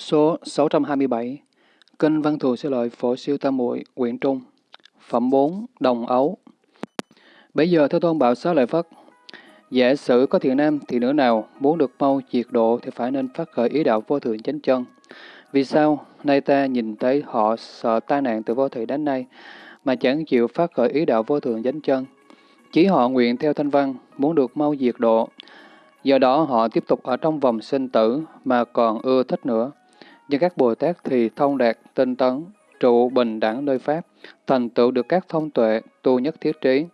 Số 627 Kinh Văn Thù Sư Lợi Phổ Siêu Tam Muội Quyển Trung Phẩm 4 Đồng Ấu Bây giờ Thế Tôn bảo xá lợi Phất Giả sử có thiện nam thì nữ nào muốn được mau diệt độ thì phải nên phát khởi ý đạo vô thượng chánh chân. Vì sao? Nay ta nhìn thấy họ sợ tai nạn từ vô thị đến nay mà chẳng chịu phát khởi ý đạo vô thượng chánh chân. Chỉ họ nguyện theo thanh văn, muốn được mau diệt độ. Do đó họ tiếp tục ở trong vòng sinh tử mà còn ưa thích nữa. Nhưng các Bồ Tát thì thông đạt, tinh tấn, trụ bình đẳng nơi Pháp, thành tựu được các thông tuệ, tu nhất thiết trí.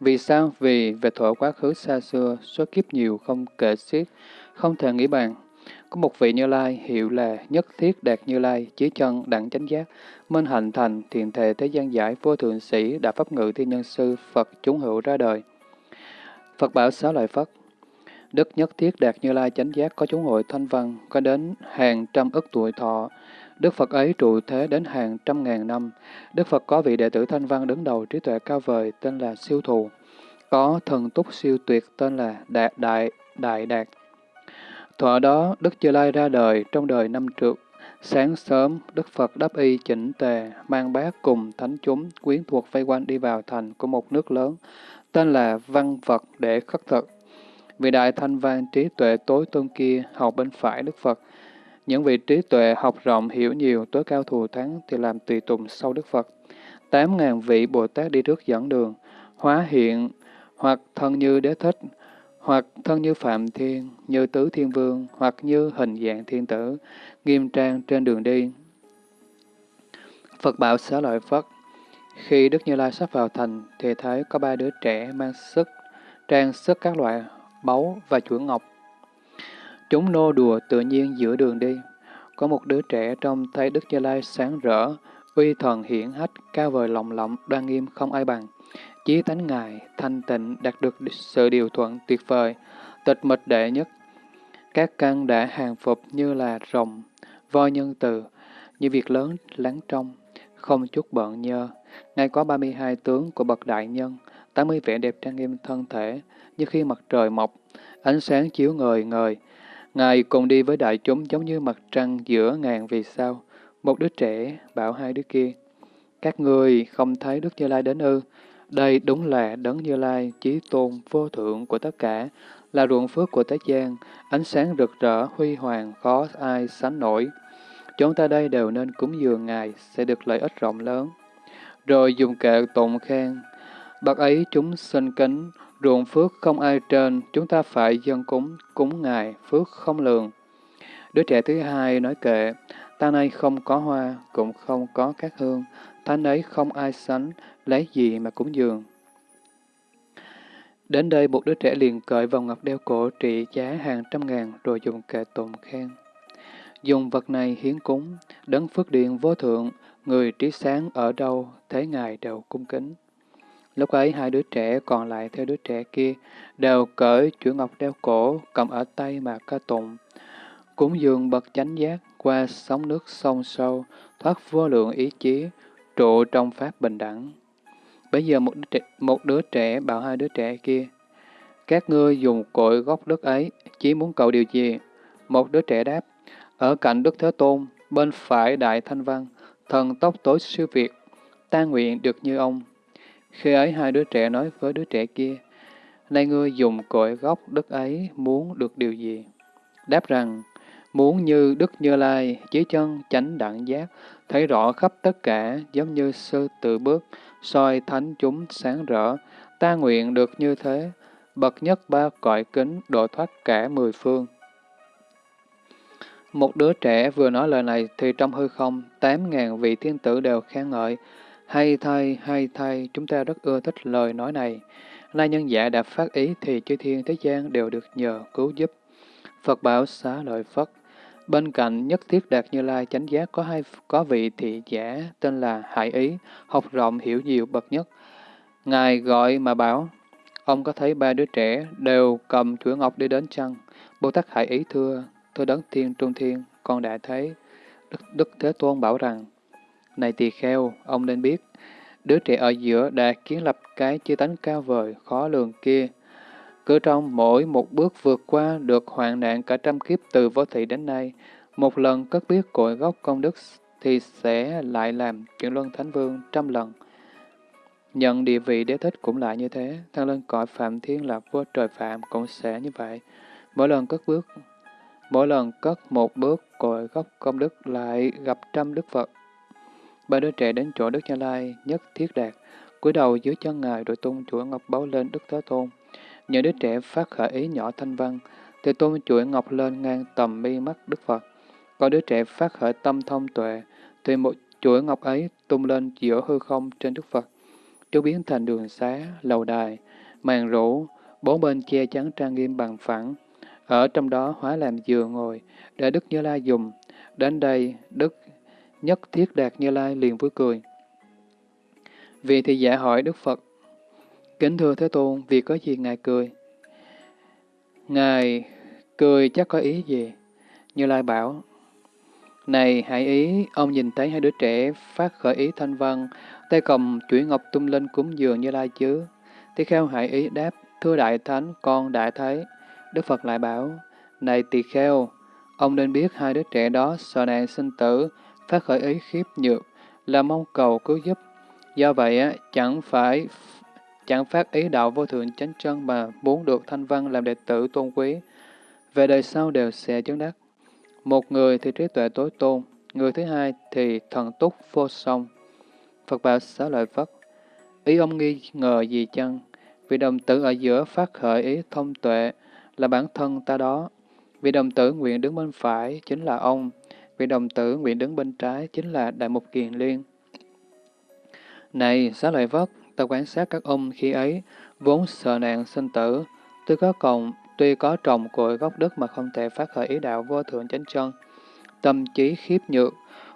Vì sao? Vì về thuở quá khứ xa xưa, số kiếp nhiều không kể xiết, không thể nghĩ bàn. Có một vị Như Lai hiệu là nhất thiết đạt Như Lai, chí chân đẳng chánh giác, minh hạnh thành, thiền thề thế gian giải, vô thượng sĩ, đã pháp ngự thiên nhân sư, Phật chúng hữu ra đời. Phật bảo xá lợi phật Đức nhất thiết đạt Như Lai chánh giác có chúng hội thanh văn, có đến hàng trăm ức tuổi thọ. Đức Phật ấy trụ thế đến hàng trăm ngàn năm. Đức Phật có vị đệ tử thanh văn đứng đầu trí tuệ cao vời tên là Siêu Thù. Có thần túc siêu tuyệt tên là Đạt Đại Đại Đạt. Thọ đó, Đức Như Lai ra đời trong đời năm trượt. Sáng sớm, Đức Phật đắp y chỉnh tề, mang bát cùng thánh chúng, quyến thuộc vây quanh đi vào thành của một nước lớn, tên là Văn vật để khất thực. Vị đại thanh văn trí tuệ tối tôn kia học bên phải Đức Phật. Những vị trí tuệ học rộng hiểu nhiều tối cao thù thắng thì làm tùy tùng sau Đức Phật. Tám ngàn vị Bồ Tát đi trước dẫn đường, hóa hiện hoặc thân như đế thích, hoặc thân như Phạm Thiên, như Tứ Thiên Vương, hoặc như hình dạng thiên tử, nghiêm trang trên đường đi. Phật bảo xá lợi Phất, khi Đức Như Lai sắp vào thành, thì thấy có ba đứa trẻ mang sức, trang sức các loại báu và chuỗi ngọc. Chúng nô đùa tự nhiên giữa đường đi. Có một đứa trẻ trông thấy Đức Như Lai sáng rỡ, uy thần hiển hách, cao vời lòng lộng, đoan nghiêm không ai bằng. Chí tánh Ngài, thanh tịnh, đạt được sự điều thuận tuyệt vời, tịch mịch đệ nhất. Các căn đã hàng phục như là rồng, voi nhân từ, như việc lớn lắng trong, không chút bận nhơ. Ngài có 32 tướng của bậc đại nhân, 80 vẻ đẹp trang nghiêm thân thể, như khi mặt trời mọc, ánh sáng chiếu ngời ngời. Ngài cùng đi với đại chúng giống như mặt trăng giữa ngàn vì sao. Một đứa trẻ bảo hai đứa kia, các người không thấy Đức Như Lai đến ư? Đây đúng là Đấng Như Lai, chí tôn, vô thượng của tất cả, là ruộng phước của thế gian, ánh sáng rực rỡ, huy hoàng, khó ai sánh nổi. Chúng ta đây đều nên cúng dường Ngài, sẽ được lợi ích rộng lớn. Rồi dùng kệ tụng khen, bậc ấy chúng sinh kính, ruộng phước không ai trên, chúng ta phải dân cúng, cúng Ngài, phước không lường. Đứa trẻ thứ hai nói kệ, ta nay không có hoa, cũng không có các hương, thánh ấy không ai sánh, lấy gì mà cúng dường. Đến đây một đứa trẻ liền cởi vòng ngọc đeo cổ trị giá hàng trăm ngàn rồi dùng kệ tụng khen. Dùng vật này hiến cúng, đấng phước điện vô thượng, người trí sáng ở đâu, thế ngài đều cung kính. Lúc ấy hai đứa trẻ còn lại theo đứa trẻ kia, đều cởi chuỗi ngọc đeo cổ, cầm ở tay mà ca tụng. Cúng dường bậc chánh giác qua sóng nước sông sâu, thoát vô lượng ý chí, trụ trong pháp bình đẳng. Bây giờ một đứa, trẻ, một đứa trẻ bảo hai đứa trẻ kia, các ngươi dùng cội gốc đất ấy, chỉ muốn cầu điều gì? Một đứa trẻ đáp, ở cạnh Đức Thế Tôn, bên phải Đại Thanh Văn, thần tốc tối siêu việt, ta nguyện được như ông. Khi ấy hai đứa trẻ nói với đứa trẻ kia, nay ngươi dùng cội gốc đất ấy muốn được điều gì? Đáp rằng, muốn như Đức Như Lai, chỉ chân chánh đẳng giác, thấy rõ khắp tất cả, giống như sư tự bước, soi thánh chúng sáng rỡ, ta nguyện được như thế, bậc nhất ba cõi kính, độ thoát cả mười phương. Một đứa trẻ vừa nói lời này thì trong hư không, tám ngàn vị thiên tử đều khen ngợi. Hay thay, hay thay, chúng ta rất ưa thích lời nói này. Nay nhân giả đã phát ý thì chư thiên thế gian đều được nhờ cứu giúp. Phật bảo xá lợi Phất. Bên cạnh nhất thiết đạt như lai chánh giác có hai có vị thị giả tên là Hải Ý, học rộng hiểu nhiều bậc nhất. Ngài gọi mà bảo, ông có thấy ba đứa trẻ đều cầm chuỗi ngọc đi đến chăng? Bồ Tát Hải Ý thưa, thưa đấng thiên trung thiên, con đã thấy. Đức, Đức Thế Tôn bảo rằng, này tỳ kheo, ông nên biết, đứa trẻ ở giữa đã kiến lập cái chư tánh cao vời, khó lường kia. Cứ trong mỗi một bước vượt qua được hoạn nạn cả trăm kiếp từ vô thị đến nay, Một lần cất biết cội gốc công đức thì sẽ lại làm chuyển luân thánh vương trăm lần. Nhận địa vị đế thích cũng lại như thế, thăng lên cõi phạm thiên là vua trời phạm cũng sẽ như vậy. Mỗi lần cất bước, mỗi lần cất một bước cội gốc công đức lại gặp trăm đức Phật. Ba đứa trẻ đến chỗ Đức Như Lai nhất thiết đạt, cúi đầu dưới chân ngài rồi tung chuỗi ngọc báo lên Đức Thế Tôn. Những đứa trẻ phát khởi ý nhỏ thanh văn, thì tung chuỗi ngọc lên ngang tầm mi mắt Đức Phật. Có đứa trẻ phát khởi tâm thông tuệ, thì một chuỗi ngọc ấy tung lên giữa hư không trên Đức Phật. Chú biến thành đường xá, lầu đài, màn rũ, bốn bên che chắn trang nghiêm bằng phẳng. Ở trong đó hóa làm giường ngồi, để Đức Như Lai dùng. Đến đây, Đức nhất thiết đạt Như Lai liền vui cười. Vì thì giả hỏi Đức Phật, Kính thưa Thế Tôn, vì có gì Ngài cười? Ngài cười chắc có ý gì? Như Lai bảo, Này hãy ý, ông nhìn thấy hai đứa trẻ phát khởi ý thanh văn, tay cầm chuỗi ngọc tung lên cúng dường Như Lai chứ? Tỳ kheo hãy ý đáp, thưa Đại Thánh, con đã thấy. Đức Phật lại bảo, Này tỳ kheo, ông nên biết hai đứa trẻ đó sợ nạn sinh tử, phát khởi ý khiếp nhược, là mong cầu cứu giúp. Do vậy, chẳng phải chẳng phát ý đạo vô thượng chánh chân mà muốn được thanh văn làm đệ tử tôn quý. Về đời sau đều sẽ chứng đắc. Một người thì trí tuệ tối tôn, người thứ hai thì thần túc vô song. Phật bảo xá lợi Phất, ý ông nghi ngờ gì chăng? Vì đồng tử ở giữa phát khởi ý thông tuệ là bản thân ta đó. Vì đồng tử nguyện đứng bên phải chính là ông. Vị đồng tử nguyện đứng bên trái chính là Đại Mục Kiền Liên. Này, xá lợi vất, ta quan sát các ông khi ấy, vốn sợ nạn sinh tử, tuy có cộng, tuy có trồng cội gốc đất mà không thể phát khởi ý đạo vô thượng chánh chân. Tâm trí khiếp nhược,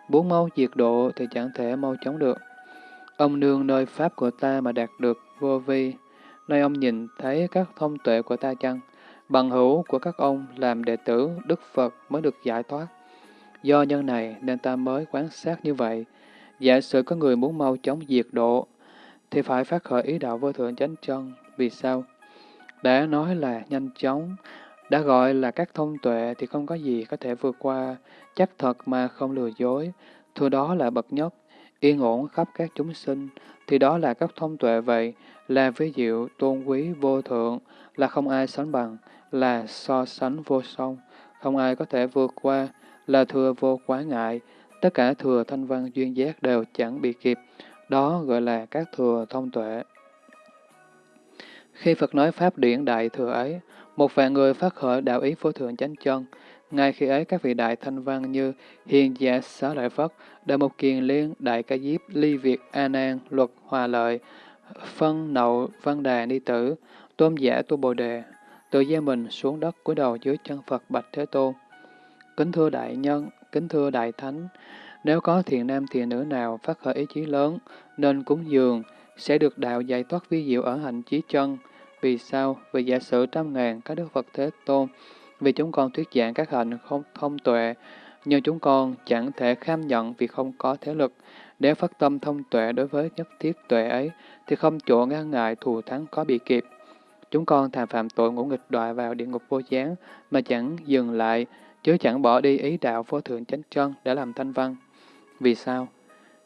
muốn mau diệt độ thì chẳng thể mau chống được. Ông nương nơi pháp của ta mà đạt được vô vi, nơi ông nhìn thấy các thông tuệ của ta chăng? Bằng hữu của các ông làm đệ tử Đức Phật mới được giải thoát. Do nhân này nên ta mới quan sát như vậy. Giả sử có người muốn mau chóng diệt độ, thì phải phát khởi ý đạo vô thượng chánh chân. Vì sao? Đã nói là nhanh chóng, đã gọi là các thông tuệ thì không có gì có thể vượt qua, chắc thật mà không lừa dối. Thưa đó là bậc nhất, yên ổn khắp các chúng sinh, thì đó là các thông tuệ vậy, là ví diệu, tôn quý, vô thượng, là không ai sánh bằng, là so sánh vô song, không ai có thể vượt qua, là thừa vô quá ngại, tất cả thừa thanh văn duyên giác đều chẳng bị kịp, đó gọi là các thừa thông tuệ. Khi Phật nói Pháp điển đại thừa ấy, một vạn người phát khởi đạo ý vô thượng chánh chân, ngay khi ấy các vị đại thanh văn như Hiền Giả Xá Lợi Phất, Đại Mục Kiền Liên, Đại Ca Diếp, Ly Việt, A Nan, Luật Hòa Lợi, Phân Nậu, Văn Đà Ni Tử, Tôn Giả Tu Bồ Đề, tự gia mình xuống đất cúi đầu dưới chân Phật Bạch Thế Tôn. Kính thưa đại nhân, kính thưa đại thánh, nếu có thiện nam thiện nữ nào phát khởi ý chí lớn, nên cúng dường, sẽ được đạo giải thoát vi diệu ở hạnh chí chân. Vì sao? Vì giả sử trăm ngàn các đức Phật Thế Tôn, vì chúng con thuyết giảng các hạnh không thông tuệ, nhưng chúng con chẳng thể kham nhận vì không có thế lực. để phát tâm thông tuệ đối với nhất thiết tuệ ấy, thì không chỗ ngăn ngại thù thắng có bị kịp. Chúng con thà phạm tội ngũ nghịch đọa vào địa ngục vô gián mà chẳng dừng lại, chứ chẳng bỏ đi ý đạo vô thượng chánh chân để làm thanh văn. Vì sao?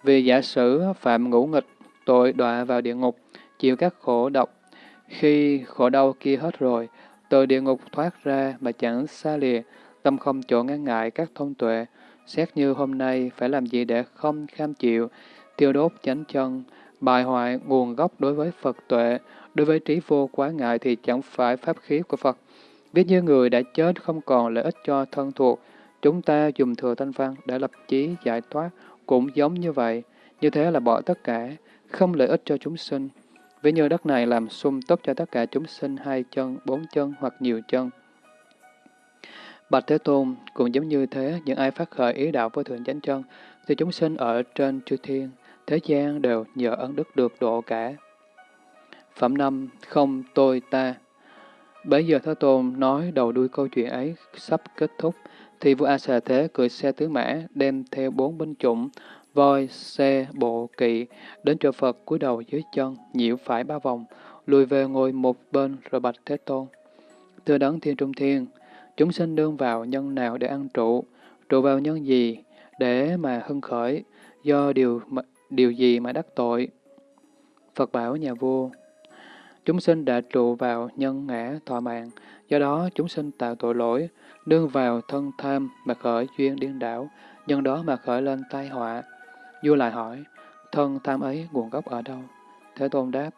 Vì giả sử phạm ngũ nghịch, tội đọa vào địa ngục, chịu các khổ độc. Khi khổ đau kia hết rồi, từ địa ngục thoát ra mà chẳng xa lìa, tâm không chỗ ngăn ngại các thông tuệ. Xét như hôm nay phải làm gì để không kham chịu, tiêu đốt chánh chân, bài hoại nguồn gốc đối với Phật tuệ, đối với trí vô quá ngại thì chẳng phải pháp khí của Phật. Ví như người đã chết không còn lợi ích cho thân thuộc, chúng ta dùng thừa thanh văn để lập chí giải thoát, cũng giống như vậy. Như thế là bỏ tất cả, không lợi ích cho chúng sinh. Ví như đất này làm sung túc cho tất cả chúng sinh hai chân, bốn chân hoặc nhiều chân. Bạch Thế Tôn cũng giống như thế, những ai phát khởi ý đạo vô thượng chánh chân, thì chúng sinh ở trên chư thiên, thế gian đều nhờ ân đức được độ cả. Phẩm năm không tôi ta Bấy giờ Thế Tôn nói đầu đuôi câu chuyện ấy sắp kết thúc, thì vua A Xà Thế cưỡi xe tứ mã, đem theo bốn binh chủng, voi, xe, bộ, kỵ, đến chỗ Phật cúi đầu dưới chân, nhiễu phải ba vòng, lùi về ngồi một bên rồi bạch Thế Tôn. Thưa đấng thiên trung thiên, chúng sinh đương vào nhân nào để ăn trụ, trụ vào nhân gì để mà hưng khởi, do điều điều gì mà đắc tội? Phật bảo nhà vua, chúng sinh đã trụ vào nhân ngã thọ mạng, do đó chúng sinh tạo tội lỗi, đương vào thân tham mà khởi duyên điên đảo, nhân đó mà khởi lên tai họa. Vua lại hỏi, thân tham ấy nguồn gốc ở đâu? Thế Tôn đáp,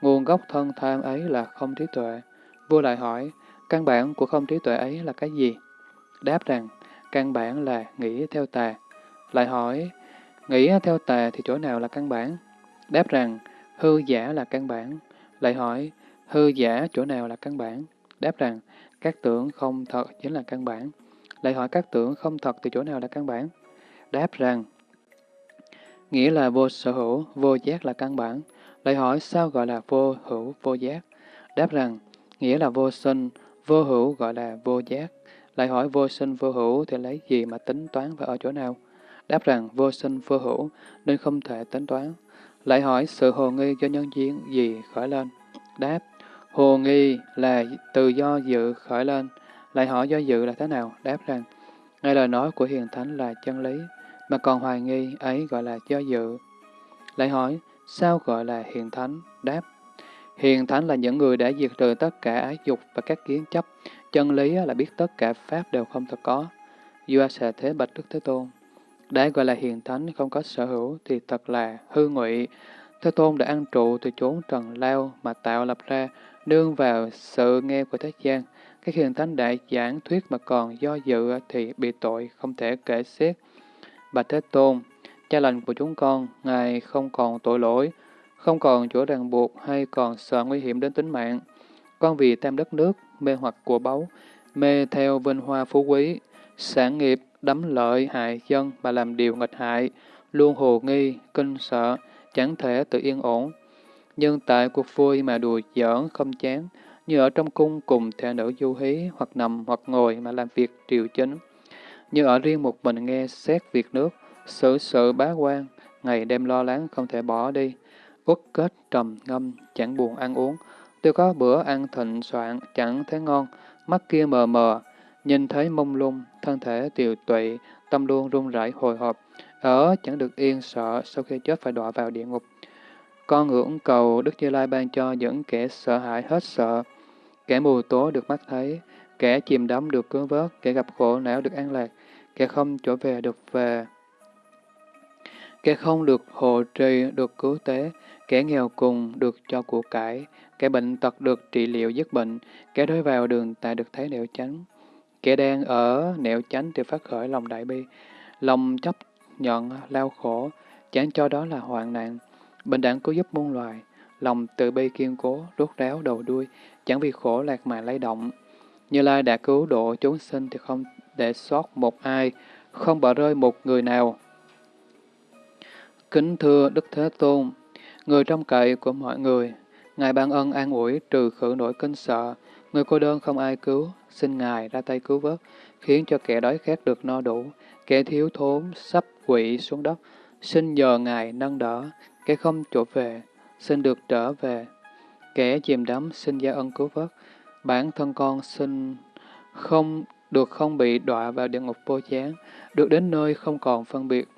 nguồn gốc thân tham ấy là không trí tuệ. Vua lại hỏi, căn bản của không trí tuệ ấy là cái gì? Đáp rằng, căn bản là nghĩ theo tà. Lại hỏi, nghĩ theo tà thì chỗ nào là căn bản? Đáp rằng, hư giả là căn bản. Lại hỏi, hư giả chỗ nào là căn bản? Đáp rằng, các tưởng không thật chính là căn bản. Lại hỏi các tưởng không thật từ chỗ nào là căn bản? Đáp rằng, nghĩa là vô sở hữu, vô giác là căn bản. Lại hỏi sao gọi là vô hữu, vô giác? Đáp rằng, nghĩa là vô sinh, vô hữu gọi là vô giác. Lại hỏi vô sinh vô hữu thì lấy gì mà tính toán và ở chỗ nào? Đáp rằng vô sinh vô hữu nên không thể tính toán. Lại hỏi sự hồ nghi do nhân duyên gì khởi lên? Đáp, hồ nghi là từ do dự khởi lên. Lại hỏi do dự là thế nào? Đáp rằng, ngay lời nói của hiền thánh là chân lý, mà còn hoài nghi ấy gọi là do dự. Lại hỏi, sao gọi là hiền thánh? Đáp, hiền thánh là những người đã diệt trừ tất cả ái dục và các kiến chấp. Chân lý là biết tất cả pháp đều không thật có. Vua xà thế bạch Đức Thế Tôn. Đã gọi là hiền thánh không có sở hữu thì thật là hư ngụy. Thế Tôn đã ăn trụ từ chốn trần lao mà tạo lập ra, nương vào sự nghe của thế gian. Các hiền thánh đại giảng thuyết mà còn do dự thì bị tội không thể kể xiết. bà Thế Tôn, cha lành của chúng con, Ngài không còn tội lỗi, không còn chỗ ràng buộc hay còn sợ nguy hiểm đến tính mạng. Con vì tam đất nước, mê hoặc của báu, mê theo vinh hoa phú quý, sản nghiệp, đắm lợi hại dân mà làm điều nghịch hại, luôn hồ nghi, kinh sợ, chẳng thể tự yên ổn. Nhưng tại cuộc vui mà đùa giỡn không chán, như ở trong cung cùng thể nữ du hí, hoặc nằm hoặc ngồi mà làm việc triều chính. Như ở riêng một mình nghe xét việc nước, xử sự bá quan, ngày đêm lo lắng không thể bỏ đi, uất kết trầm ngâm, chẳng buồn ăn uống. Tôi có bữa ăn thịnh soạn, chẳng thấy ngon, mắt kia mờ mờ, nhìn thấy mông lung, thân thể tiều tụy, tâm luôn run rẩy hồi hộp, ở chẳng được yên sợ sau khi chết phải đọa vào địa ngục. Con ngưỡng cầu Đức Như Lai ban cho những kẻ sợ hãi hết sợ, kẻ mù tố được mắt thấy, kẻ chìm đắm được cứu vớt, kẻ gặp khổ não được an lạc, kẻ không trở về được về. Kẻ không được hộ trì được cứu tế, kẻ nghèo cùng được cho của cải, kẻ bệnh tật được trị liệu dứt bệnh, kẻ đối vào đường tại được thấy nẻo tránh Kẻ đang ở nẻo chánh thì phát khởi lòng đại bi, lòng chấp nhận lao khổ, chẳng cho đó là hoạn nạn. Bình đẳng cứu giúp muôn loài, lòng tự bi kiên cố, rốt ráo đầu đuôi, chẳng vì khổ lạc mà lay động. Như Lai đã cứu độ chúng sinh thì không để sót một ai, không bỏ rơi một người nào. Kính thưa Đức Thế Tôn, người trong cậy của mọi người, Ngài ban ân an ủi trừ khử nỗi kinh sợ, người cô đơn không ai cứu, xin Ngài ra tay cứu vớt, khiến cho kẻ đói khát được no đủ, kẻ thiếu thốn sắp quỵ xuống đất, xin nhờ Ngài nâng đỡ, kẻ không chỗ về, xin được trở về, kẻ chìm đắm xin gia ân cứu vớt, bản thân con xin không được không bị đọa vào địa ngục vô chán, được đến nơi không còn phân biệt.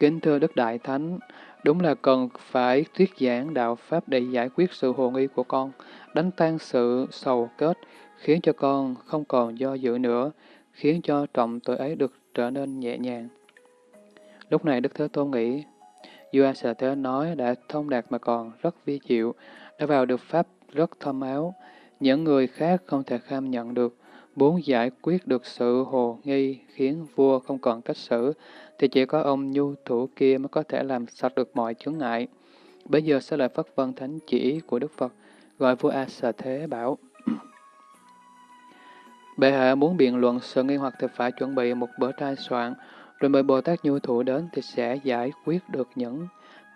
Kính thưa Đức Đại Thánh, đúng là cần phải thuyết giảng đạo Pháp để giải quyết sự hồ nghi của con, đánh tan sự sầu kết, khiến cho con không còn do dự nữa, khiến cho trọng tội ấy được trở nên nhẹ nhàng. Lúc này Đức Thế Tôn nghĩ, Vua Sở Thế nói đã thông đạt mà còn rất vi diệu, đã vào được Pháp rất thâm áo, những người khác không thể kham nhận được, muốn giải quyết được sự hồ nghi khiến vua không còn cách xử, thì chỉ có ông nhu thủ kia mới có thể làm sạch được mọi chướng ngại. Bây giờ sẽ lại phất vân thánh chỉ của Đức Phật, gọi vua A Xà Thế bảo. Bệ hạ muốn biện luận sự nghi hoặc thì phải chuẩn bị một bữa trai soạn, rồi mời Bồ Tát Nhu Thủ đến thì sẽ giải quyết được những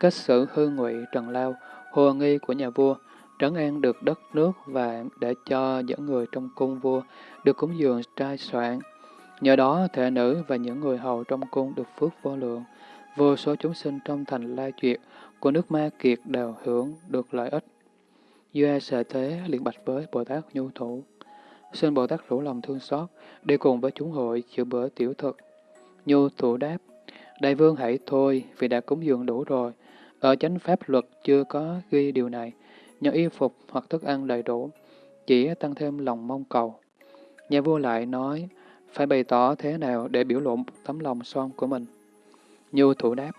kết xử hư ngụy trần lao, hồ nghi của nhà vua, trấn an được đất nước và để cho những người trong cung vua được cúng dường trai soạn. Nhờ đó, thể nữ và những người hầu trong cung được phước vô lượng. Vô số chúng sinh trong thành La Duyệt của nước Ma Kiệt đều hưởng được lợi ích vua sở thế liền bạch với Bồ Tát Nhu Thủ. Xin Bồ Tát rủ lòng thương xót, đi cùng với chúng hội chữa bữa tiểu thực. Nhu thủ đáp, Đại vương hãy thôi, vì đã cúng dường đủ rồi. Ở chánh pháp luật chưa có ghi điều này, nhờ y phục hoặc thức ăn đầy đủ, chỉ tăng thêm lòng mong cầu. Nhà vua lại nói, phải bày tỏ thế nào để biểu lộ tấm lòng son của mình. Nhu thủ đáp.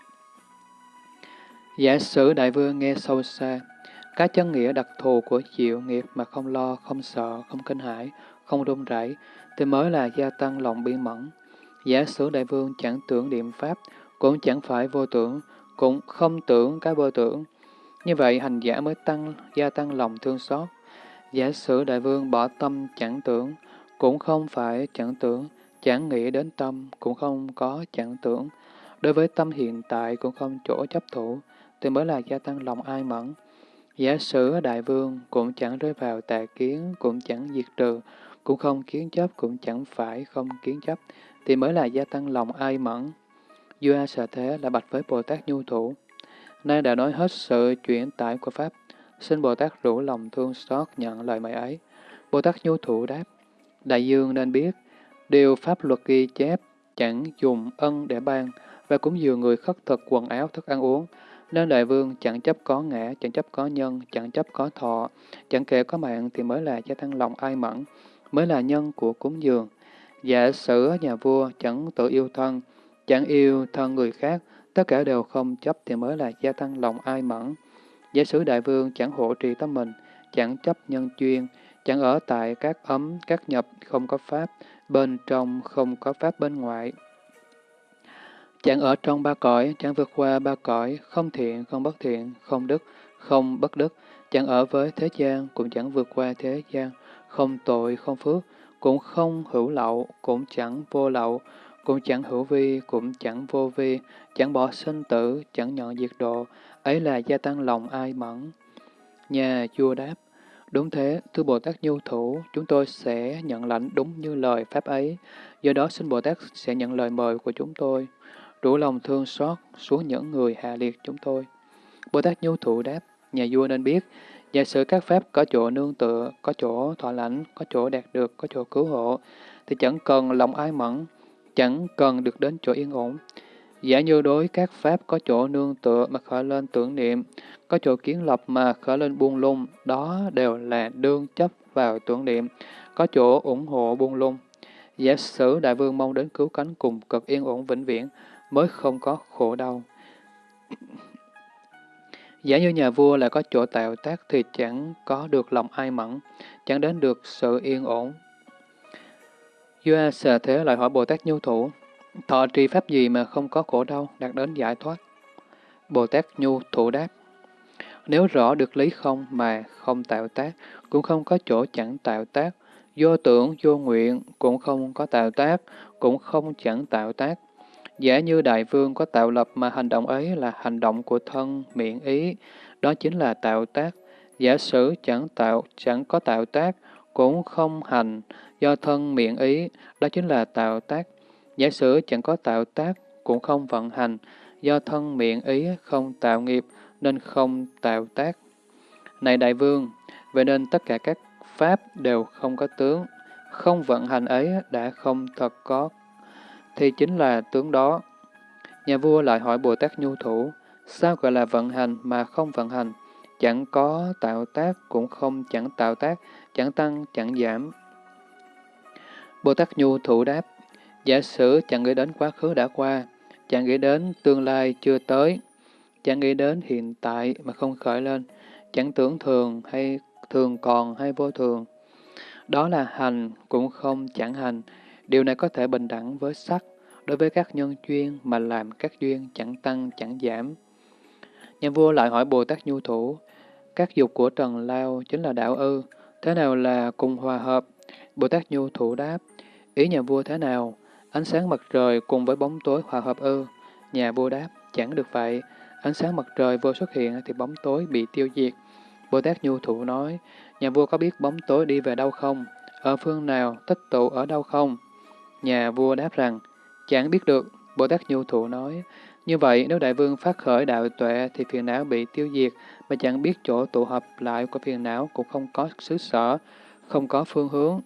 Giả sử đại vương nghe sâu xa, các chân nghĩa đặc thù của chịu nghiệp mà không lo, không sợ, không kinh hãi, không run rẩy, thì mới là gia tăng lòng biên mẫn. Giả sử đại vương chẳng tưởng niệm pháp, cũng chẳng phải vô tưởng, cũng không tưởng cái vô tưởng. Như vậy hành giả mới tăng gia tăng lòng thương xót. Giả sử đại vương bỏ tâm chẳng tưởng, cũng không phải chẳng tưởng, chẳng nghĩ đến tâm, cũng không có chẳng tưởng. Đối với tâm hiện tại cũng không chỗ chấp thủ, thì mới là gia tăng lòng ai mẫn. Giả sử đại vương cũng chẳng rơi vào tà kiến, cũng chẳng diệt trừ, cũng không kiến chấp, cũng chẳng phải không kiến chấp, thì mới là gia tăng lòng ai mẫn. Vua A Sở Thế là bạch với Bồ Tát Nhu Thủ. Nay đã nói hết sự chuyển tải của Pháp, xin Bồ Tát rủ lòng thương xót nhận lời mời ấy. Bồ Tát Nhu Thủ đáp, Đại dương nên biết, điều Pháp luật ghi chép chẳng dùng ân để ban, và cũng dường người khất thực quần áo thức ăn uống, nên đại vương chẳng chấp có ngã, chẳng chấp có nhân, chẳng chấp có thọ, chẳng kể có mạng thì mới là gia tăng lòng ai mẫn, mới là nhân của cúng dường. Giả sử nhà vua chẳng tự yêu thân, chẳng yêu thân người khác, tất cả đều không chấp thì mới là gia tăng lòng ai mẫn. Giả sử đại vương chẳng hộ trì tâm mình, chẳng chấp nhân chuyên, chẳng ở tại các ấm, các nhập không có pháp, bên trong không có pháp bên ngoài. Chẳng ở trong ba cõi, chẳng vượt qua ba cõi, không thiện, không bất thiện, không đức, không bất đức, chẳng ở với thế gian, cũng chẳng vượt qua thế gian, không tội, không phước, cũng không hữu lậu, cũng chẳng vô lậu, cũng chẳng hữu vi, cũng chẳng vô vi, chẳng bỏ sinh tử, chẳng nhận diệt độ, ấy là gia tăng lòng ai mẫn. Nhà vua đáp, đúng thế, thưa Bồ Tát Nhu Thủ, chúng tôi sẽ nhận lãnh đúng như lời Pháp ấy, do đó xin Bồ Tát sẽ nhận lời mời của chúng tôi, rủ lòng thương xót xuống những người hạ liệt chúng tôi. Bồ Tát Nhu thụ đáp, nhà vua nên biết, Giả sử các pháp có chỗ nương tựa, có chỗ thọ lãnh, có chỗ đạt được, có chỗ cứu hộ, thì chẳng cần lòng ai mẫn, chẳng cần được đến chỗ yên ổn. Giả như đối các pháp có chỗ nương tựa mà khởi lên tưởng niệm, có chỗ kiến lập mà khởi lên buông lung, đó đều là đương chấp vào tưởng niệm, có chỗ ủng hộ buông lung. Giả sử đại vương mong đến cứu cánh cùng cực yên ổn vĩnh viễn, mới không có khổ đau. Giả như nhà vua lại có chỗ tạo tác thì chẳng có được lòng ai mẫn, chẳng đến được sự yên ổn. Vua sở Thế lại hỏi Bồ Tát Nhu Thủ, thọ trì pháp gì mà không có khổ đau, đạt đến giải thoát? Bồ Tát Nhu Thủ đáp, nếu rõ được lý không mà không tạo tác, cũng không có chỗ chẳng tạo tác, vô tưởng, vô nguyện, cũng không có tạo tác, cũng không chẳng tạo tác, Giả như đại vương có tạo lập mà hành động ấy là hành động của thân, miệng, ý, đó chính là tạo tác. Giả sử chẳng tạo, chẳng có tạo tác, cũng không hành, do thân, miệng, ý, đó chính là tạo tác. Giả sử chẳng có tạo tác, cũng không vận hành, do thân, miệng, ý không tạo nghiệp, nên không tạo tác. Này đại vương, vậy nên tất cả các pháp đều không có tướng, không vận hành ấy đã không thật có thì chính là tướng đó. Nhà vua lại hỏi Bồ Tát Nhu Thủ, sao gọi là vận hành mà không vận hành? Chẳng có tạo tác, cũng không chẳng tạo tác, chẳng tăng, chẳng giảm. Bồ Tát Nhu Thủ đáp, giả sử chẳng nghĩ đến quá khứ đã qua, chẳng nghĩ đến tương lai chưa tới, chẳng nghĩ đến hiện tại mà không khởi lên, chẳng tưởng thường hay thường còn hay vô thường. Đó là hành, cũng không chẳng hành, Điều này có thể bình đẳng với sắc, đối với các nhân duyên mà làm các duyên chẳng tăng chẳng giảm. Nhà vua lại hỏi Bồ Tát Nhu Thủ, các dục của Trần Lao chính là đạo ư, thế nào là cùng hòa hợp? Bồ Tát Nhu Thủ đáp, ý nhà vua thế nào? Ánh sáng mặt trời cùng với bóng tối hòa hợp ư? Nhà vua đáp, chẳng được vậy, ánh sáng mặt trời vô xuất hiện thì bóng tối bị tiêu diệt. Bồ Tát Nhu Thủ nói, nhà vua có biết bóng tối đi về đâu không? Ở phương nào, tích tụ ở đâu không? Nhà vua đáp rằng, chẳng biết được. Bồ Tát Nhu Thụ nói, như vậy nếu đại vương phát khởi đạo tuệ thì phiền não bị tiêu diệt, mà chẳng biết chỗ tụ hợp lại của phiền não cũng không có xứ sở, không có phương hướng.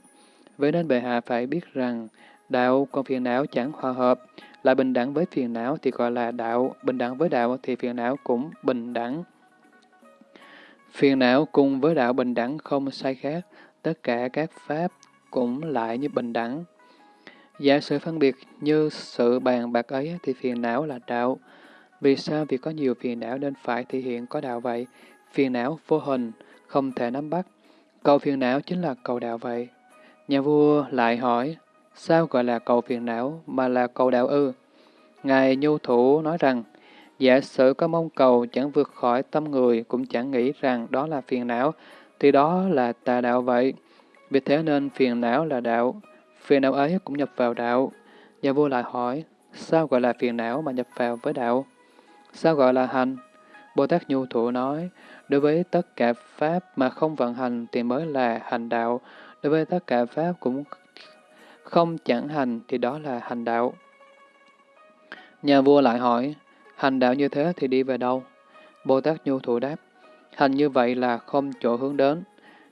Vậy nên bệ hạ phải biết rằng, đạo, còn phiền não chẳng hòa hợp, lại bình đẳng với phiền não thì gọi là đạo, bình đẳng với đạo thì phiền não cũng bình đẳng. Phiền não cùng với đạo bình đẳng không sai khác, tất cả các pháp cũng lại như bình đẳng. Giả sử phân biệt như sự bàn bạc ấy thì phiền não là đạo. Vì sao? Vì có nhiều phiền não nên phải thể hiện có đạo vậy. Phiền não vô hình, không thể nắm bắt. Cầu phiền não chính là cầu đạo vậy. Nhà vua lại hỏi, sao gọi là cầu phiền não mà là cầu đạo ư? Ngài Nhu Thủ nói rằng, giả sử có mong cầu chẳng vượt khỏi tâm người cũng chẳng nghĩ rằng đó là phiền não, thì đó là tà đạo vậy. Vì thế nên phiền não là đạo, phiền não ấy cũng nhập vào đạo. Nhà vua lại hỏi, sao gọi là phiền não mà nhập vào với đạo? Sao gọi là hành? Bồ Tát Nhu Thủ nói, đối với tất cả Pháp mà không vận hành thì mới là hành đạo, đối với tất cả Pháp cũng không chẳng hành thì đó là hành đạo. Nhà vua lại hỏi, hành đạo như thế thì đi về đâu? Bồ Tát Nhu Thủ đáp, hành như vậy là không chỗ hướng đến.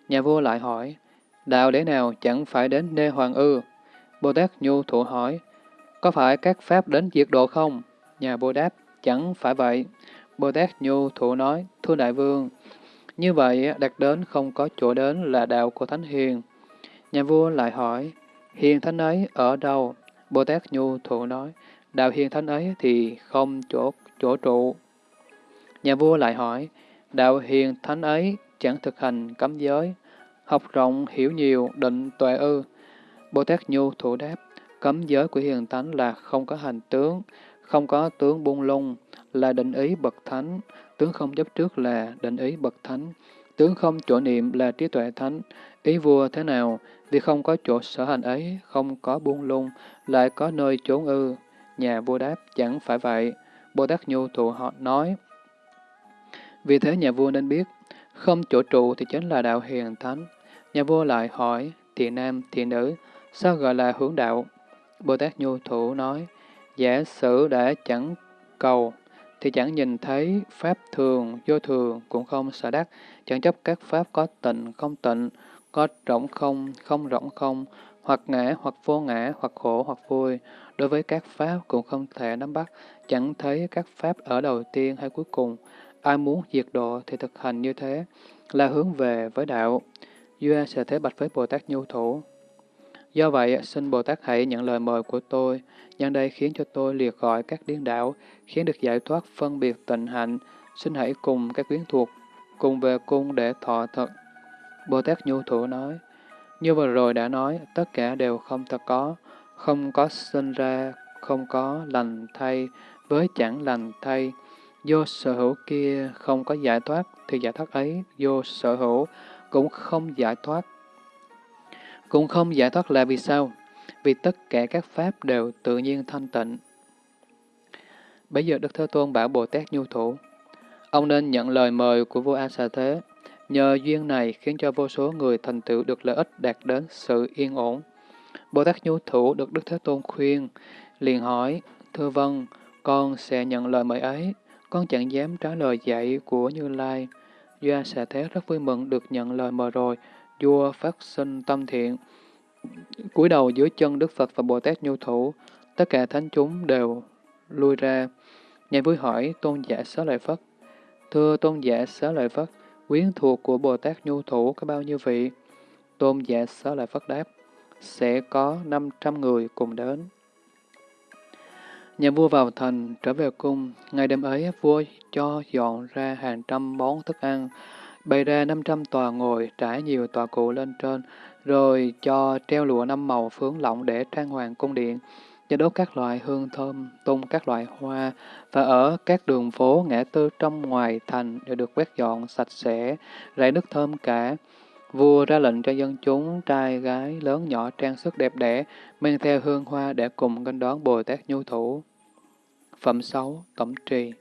Nhà vua lại hỏi, đạo để nào chẳng phải đến nê hoàng ư? Bồ Tát Nhu Thụ hỏi, có phải các pháp đến diệt độ không? Nhà Bồ đáp, chẳng phải vậy. Bồ Tát Nhu Thụ nói, thưa đại vương, như vậy đặt đến không có chỗ đến là đạo của Thánh Hiền. Nhà vua lại hỏi, hiền thánh ấy ở đâu? Bồ Tát Nhu Thụ nói, đạo hiền thánh ấy thì không chỗ, chỗ trụ. Nhà vua lại hỏi, đạo hiền thánh ấy chẳng thực hành cấm giới, học rộng hiểu nhiều định tuệ ư. Bồ Tát Nhu Thủ đáp, cấm giới của hiền thánh là không có hành tướng, không có tướng buông lung, là định ý bậc thánh, tướng không chấp trước là định ý bậc thánh, tướng không chỗ niệm là trí tuệ thánh. Ý vua thế nào? Vì không có chỗ sở hành ấy, không có buông lung, lại có nơi trốn ư. Nhà vua đáp, chẳng phải vậy. Bồ Tát Nhu Thụ họ nói. Vì thế nhà vua nên biết, không chỗ trụ thì chính là đạo hiền thánh. Nhà vua lại hỏi, thiện nam, thiện nữ, sao gọi là hướng đạo? Bồ Tát Nhu Thủ nói, giả sử đã chẳng cầu, thì chẳng nhìn thấy pháp thường, vô thường, cũng không sợ đắc, chẳng chấp các pháp có tịnh, không tịnh, có rỗng không, không rỗng không, hoặc ngã, hoặc vô ngã, hoặc khổ, hoặc vui. Đối với các pháp cũng không thể nắm bắt, chẳng thấy các pháp ở đầu tiên hay cuối cùng. Ai muốn diệt độ thì thực hành như thế, là hướng về với đạo. Duy sẽ thế bạch với Bồ Tát Nhu Thủ. Do vậy, xin Bồ Tát hãy nhận lời mời của tôi, nhân đây khiến cho tôi liệt gọi các điên đảo, khiến được giải thoát phân biệt tịnh hạnh, xin hãy cùng các quyến thuộc, cùng về cung để thọ thật. Bồ Tát Nhu Thủ nói, như vừa rồi đã nói, tất cả đều không thật có, không có sinh ra, không có lành thay, với chẳng lành thay. Vô sở hữu kia không có giải thoát, thì giải thoát ấy vô sở hữu cũng không giải thoát. Cũng không giải thoát là vì sao? Vì tất cả các pháp đều tự nhiên thanh tịnh. Bây giờ Đức Thế Tôn bảo Bồ Tát Nhu Thủ, ông nên nhận lời mời của vua A Xà Thế, nhờ duyên này khiến cho vô số người thành tựu được lợi ích đạt đến sự yên ổn. Bồ Tát Nhu Thủ được Đức Thế Tôn khuyên, liền hỏi, Thưa vâng, con sẽ nhận lời mời ấy, con chẳng dám trả lời dạy của Như Lai. Doa xà thế rất vui mừng được nhận lời mời rồi, vua phát sinh tâm thiện. cúi đầu dưới chân Đức Phật và Bồ Tát Nhu Thủ, tất cả thánh chúng đều lui ra. Nhà vui hỏi tôn giả xá lợi Phất. Thưa tôn giả xá lợi Phất, quyến thuộc của Bồ Tát Nhu Thủ có bao nhiêu vị? Tôn giả xá lợi Phất đáp, sẽ có 500 người cùng đến. Nhà vua vào thành, trở về cung. Ngày đêm ấy, vua cho dọn ra hàng trăm món thức ăn, bày ra 500 tòa ngồi, trải nhiều tòa cụ lên trên, rồi cho treo lụa năm màu phướng lỏng để trang hoàng cung điện, cho đốt các loại hương thơm, tung các loại hoa, và ở các đường phố, ngã tư trong ngoài thành đều được quét dọn sạch sẽ, rải nước thơm cả. Vua ra lệnh cho dân chúng, trai, gái, lớn nhỏ trang sức đẹp đẽ, mang theo hương hoa để cùng nghênh đón Bồ Tát Nhu Thủ. Phẩm 6. Tổng trì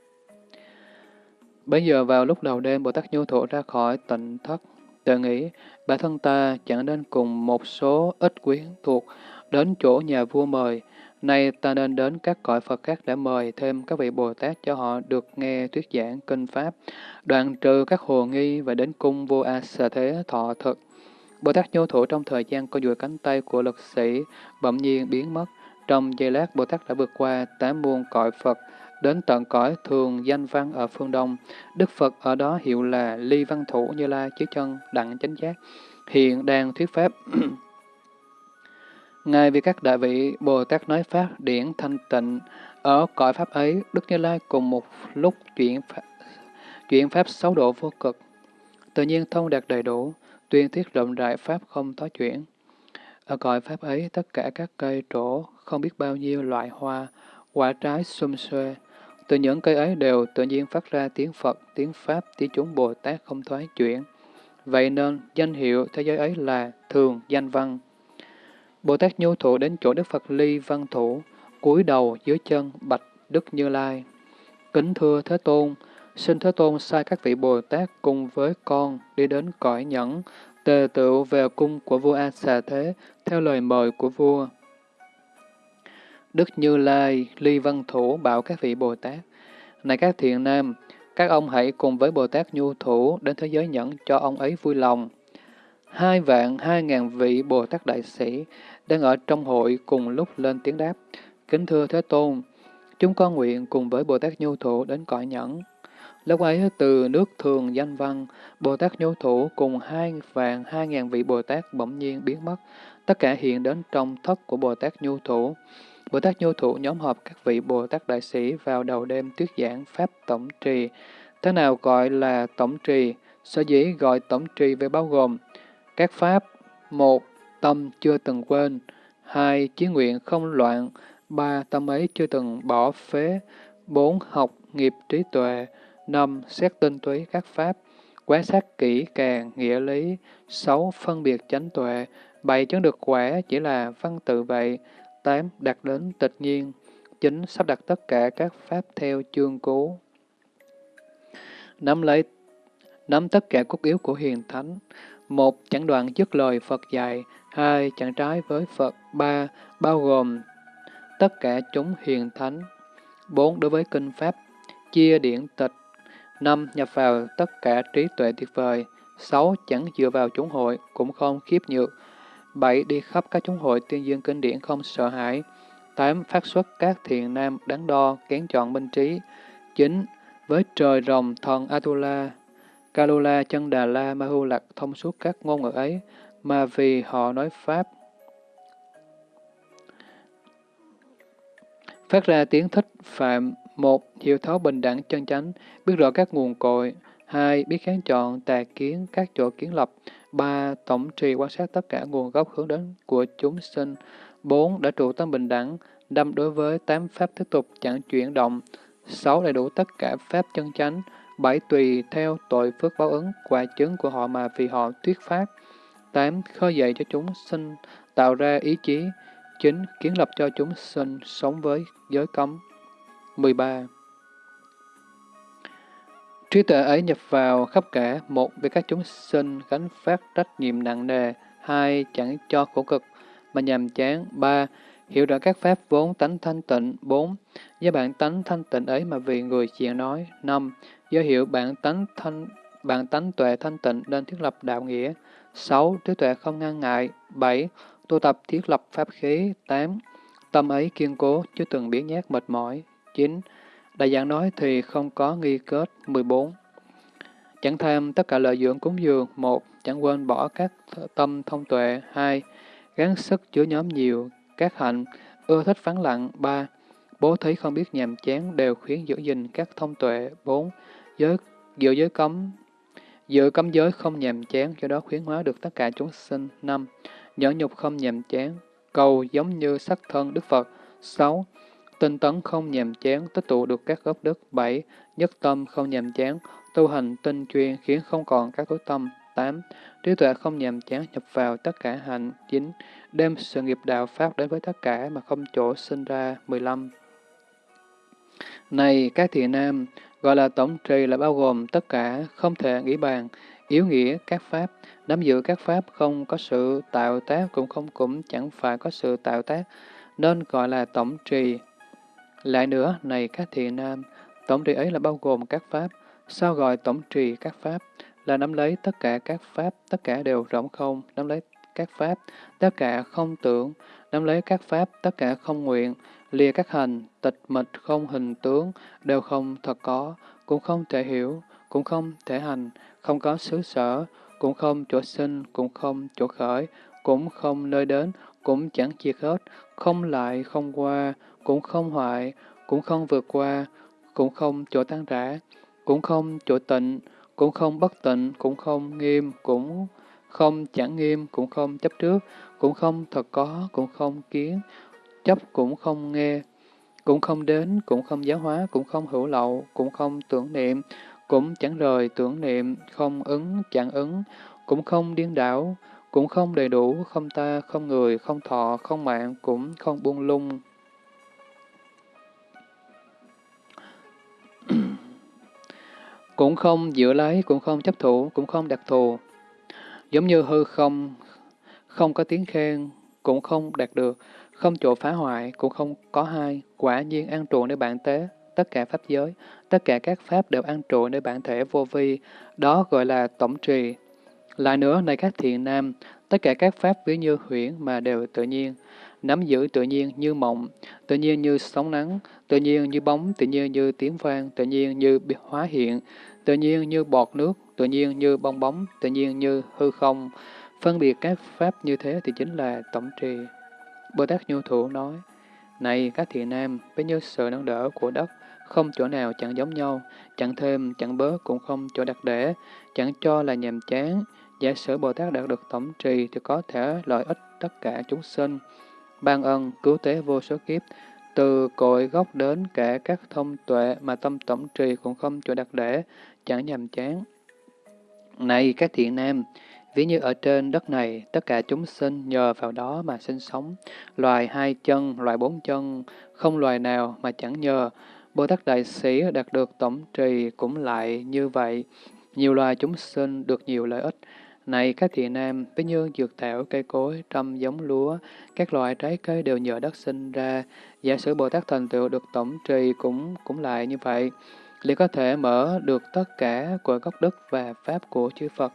Bây giờ vào lúc đầu đêm, Bồ Tát Nhu thụ ra khỏi tịnh thất, tự nghĩ, bản thân ta chẳng nên cùng một số ít quyến thuộc đến chỗ nhà vua mời, nay ta nên đến các cõi Phật khác để mời thêm các vị Bồ Tát cho họ được nghe thuyết giảng kinh Pháp, đoạn trừ các hồ nghi và đến cung vua A Sa Thế thọ thực. Bồ Tát Nhu thụ trong thời gian co duỗi cánh tay của lực sĩ bỗng nhiên biến mất. Trong giây lát, Bồ Tát đã vượt qua tám muôn cõi Phật, đến tận cõi thường danh văn ở phương Đông. Đức Phật ở đó hiệu là Ly Văn Thủ Như Lai chiếu chân đặng chánh giác, hiện đang thuyết pháp. Ngài vì các đại vị Bồ Tát nói Pháp điển thanh tịnh, ở cõi Pháp ấy, Đức Như Lai cùng một lúc chuyển Pháp, chuyển Pháp sáu độ vô cực, tự nhiên thông đạt đầy đủ, tuyên thuyết rộng rãi Pháp không tối chuyển. Ở cõi Pháp ấy, tất cả các cây trổ, không biết bao nhiêu loại hoa, quả trái xum xuê, từ những cây ấy đều tự nhiên phát ra tiếng Phật, tiếng Pháp, tiếng chúng Bồ Tát không thoái chuyển. Vậy nên, danh hiệu thế giới ấy là Thường Danh Văn. Bồ Tát nhu thụ đến chỗ Đức Phật Ly Văn Thủ, cúi đầu dưới chân bạch Đức Như Lai. Kính thưa Thế Tôn, xin Thế Tôn sai các vị Bồ Tát cùng với con đi đến cõi nhẫn, tề tựu về cung của vua A Xà Thế, theo lời mời của vua. Đức Như Lai, Ly Văn Thủ bảo các vị Bồ Tát, Này các thiện nam, các ông hãy cùng với Bồ Tát Nhu Thủ đến thế giới nhẫn cho ông ấy vui lòng. Hai vạn hai ngàn vị Bồ Tát Đại Sĩ đang ở trong hội cùng lúc lên tiếng đáp. Kính thưa Thế Tôn, chúng con nguyện cùng với Bồ Tát Nhu Thủ đến cõi nhẫn. Lúc ấy từ nước thường danh văn, Bồ Tát Nhu Thủ cùng hai vạn hai ngàn vị Bồ Tát bỗng nhiên biến mất, tất cả hiện đến trong thất của Bồ Tát Nhu Thủ. Bồ Tát Nhu Thủ nhóm họp các vị Bồ Tát Đại Sĩ vào đầu đêm tuyết giảng Pháp Tổng Trì. Thế nào gọi là Tổng Trì? Sở dĩ gọi Tổng Trì về bao gồm các Pháp, một Tâm chưa từng quên, hai Chí nguyện không loạn, ba Tâm ấy chưa từng bỏ phế, bốn Học nghiệp trí tuệ, năm Xét tinh túy các Pháp, quan sát kỹ càng, nghĩa lý, sáu Phân biệt chánh tuệ, bảy Chứng được quả chỉ là văn tự vậy, 8. đạt đến tịch nhiên. 9. Sắp đặt tất cả các pháp theo chương cố. Nắm lấy nắm tất cả cốt yếu của hiền thánh. một Chẳng đoạn dứt lời Phật dạy. hai Chẳng trái với Phật. ba Bao gồm tất cả chúng hiền thánh. bốn Đối với kinh pháp, chia điển tịch. 5. Nhập vào tất cả trí tuệ tuyệt vời. 6. Chẳng dựa vào chúng hội, cũng không khiếp nhược. 7. Đi khắp các chúng hội tuyên dương kinh điển không sợ hãi. 8. Phát xuất các thiện nam đáng đo, kén chọn minh trí. 9. Với trời rồng thần Atula, Kalula, Chân Đà La, Mahu Lạc thông suốt các ngôn ngữ ấy, mà vì họ nói Pháp. Phát ra tiếng thích phạm một Hiểu thấu bình đẳng chân chánh, biết rõ các nguồn cội. hai Biết kháng chọn, tà kiến, các chỗ kiến lập. 3. Tổng trì quan sát tất cả nguồn gốc hướng đến của chúng sinh. 4. Đã trụ tâm bình đẳng. 5. Đối với tám pháp tiếp tục chẳng chuyển động. 6. Đầy đủ tất cả pháp chân chánh. 7. Tùy theo tội phước báo ứng, quả chứng của họ mà vì họ thuyết pháp. 8. Khơi dậy cho chúng sinh, tạo ra ý chí. 9. Kiến lập cho chúng sinh sống với giới cấm. 13. Trí tuệ ấy nhập vào khắp cả, một vì các chúng sinh gánh phát trách nhiệm nặng nề, hai chẳng cho khổ cực mà nhàm chán, ba hiểu rõ các pháp vốn tánh thanh tịnh, bốn do bản tánh thanh tịnh ấy mà vì người chuyện nói, năm do hiểu bản tánh thanh bản tánh tuệ thanh tịnh nên thiết lập đạo nghĩa, sáu trí tuệ không ngăn ngại, bảy tu tập thiết lập pháp khí, tám tâm ấy kiên cố chứ từng biến nhát mệt mỏi, chín Đại giảng nói thì không có nghi kết 14. Chẳng tham tất cả lợi dưỡng cúng dường. một Chẳng quên bỏ các tâm thông tuệ. hai Gắng sức chứa nhóm nhiều. Các hạnh ưa thích vắng lặng. ba Bố thí không biết nhàm chán đều khuyến giữ gìn các thông tuệ. bốn Giới, giữ giới cấm Giữ cấm giới không nhàm chán, do đó khuyến hóa được tất cả chúng sinh. năm Nhẫn nhục không nhàm chán, cầu giống như sắc thân Đức Phật. sáu Tinh tấn không nhàm chán, tích tụ được các gốc đức. 7. Nhất tâm không nhàm chán, tu hành tinh chuyên khiến không còn các tối tâm. 8. Trí tuệ không nhàm chán nhập vào tất cả hạnh. 9. Đem sự nghiệp đạo Pháp đến với tất cả mà không chỗ sinh ra. 15. Này các thiện nam, gọi là tổng trì là bao gồm tất cả, không thể nghĩ bàn, yếu nghĩa các pháp, nắm giữ các pháp không có sự tạo tác cũng không cũng chẳng phải có sự tạo tác, nên gọi là tổng trì. Lại nữa, này các thiện nam, tổng trì ấy là bao gồm các pháp. Sao gọi tổng trì các pháp? là nắm lấy tất cả các pháp, tất cả đều rỗng không, nắm lấy các pháp, tất cả không tưởng, nắm lấy các pháp, tất cả không nguyện, lìa các hành, tịch mịch không hình tướng, đều không thật có, cũng không thể hiểu, cũng không thể hành, không có xứ sở, cũng không chỗ sinh, cũng không chỗ khởi, cũng không nơi đến, cũng chẳng chia hết, không lại, không qua, cũng không hoại, cũng không vượt qua, cũng không chỗ tan rã, cũng không chỗ tịnh, cũng không bất tịnh, cũng không nghiêm, cũng không chẳng nghiêm, cũng không chấp trước, cũng không thật có, cũng không kiến, chấp cũng không nghe, cũng không đến, cũng không giáo hóa, cũng không hữu lậu, cũng không tưởng niệm, cũng chẳng rời tưởng niệm, không ứng, chẳng ứng, cũng không điên đảo, cũng không đầy đủ, không ta, không người, không thọ, không mạng, cũng không buông lung. Cũng không giữ lấy, cũng không chấp thủ, cũng không đặc thù. Giống như hư không, không có tiếng khen, cũng không đạt được, không chỗ phá hoại, cũng không có hai, quả nhiên an trụ nơi bản tế, tất cả pháp giới, tất cả các pháp đều an trụ nơi bản thể vô vi, đó gọi là tổng trì. Lại nữa, này các thiện nam, tất cả các pháp ví như huyễn mà đều tự nhiên, nắm giữ tự nhiên như mộng, tự nhiên như sóng nắng, tự nhiên như bóng, tự nhiên như tiếng vang, tự nhiên như hóa hiện, tự nhiên như bọt nước, tự nhiên như bong bóng, tự nhiên như hư không. Phân biệt các pháp như thế thì chính là tổng trì. Bồ Tát Nhu Thủ nói, Này các thiện nam, với như sự nâng đỡ của đất, không chỗ nào chẳng giống nhau, chẳng thêm, chẳng bớt, cũng không chỗ đặc để, chẳng cho là nhàm chán. Giả sử Bồ Tát đạt được tổng trì thì có thể lợi ích tất cả chúng sinh, ban ân, cứu tế vô số kiếp, từ cội gốc đến cả các thông tuệ mà tâm tổng trì cũng không chỗ đặc để, chẳng nhàm chán. Này các thiện nam, ví như ở trên đất này, tất cả chúng sinh nhờ vào đó mà sinh sống, loài hai chân, loài bốn chân, không loài nào mà chẳng nhờ. Bồ Tát Đại Sĩ đạt được tổng trì cũng lại như vậy, nhiều loài chúng sinh được nhiều lợi ích. Này các thiện nam, ví như dược thảo, cây cối, trăm giống lúa, các loại trái cây đều nhờ đất sinh ra. Giả sử Bồ Tát thành tựu được tổng trì cũng cũng lại như vậy liền có thể mở được tất cả của gốc đất và pháp của chư Phật.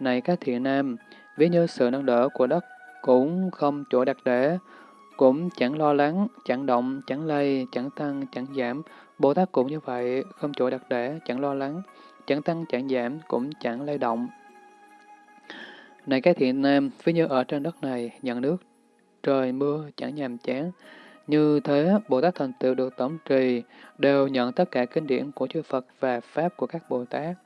Này các thiện nam, ví như sự nâng đỡ của đất cũng không chỗ đặc để, cũng chẳng lo lắng, chẳng động, chẳng lây, chẳng tăng, chẳng giảm. Bồ Tát cũng như vậy, không chỗ đặc để, chẳng lo lắng, chẳng tăng, chẳng giảm, cũng chẳng lay động. Này các thiện nam, ví như ở trên đất này, nhận nước, trời mưa, chẳng nhàm chán, như thế, Bồ Tát thành tựu được tổng trì, đều nhận tất cả kinh điển của chư Phật và Pháp của các Bồ Tát.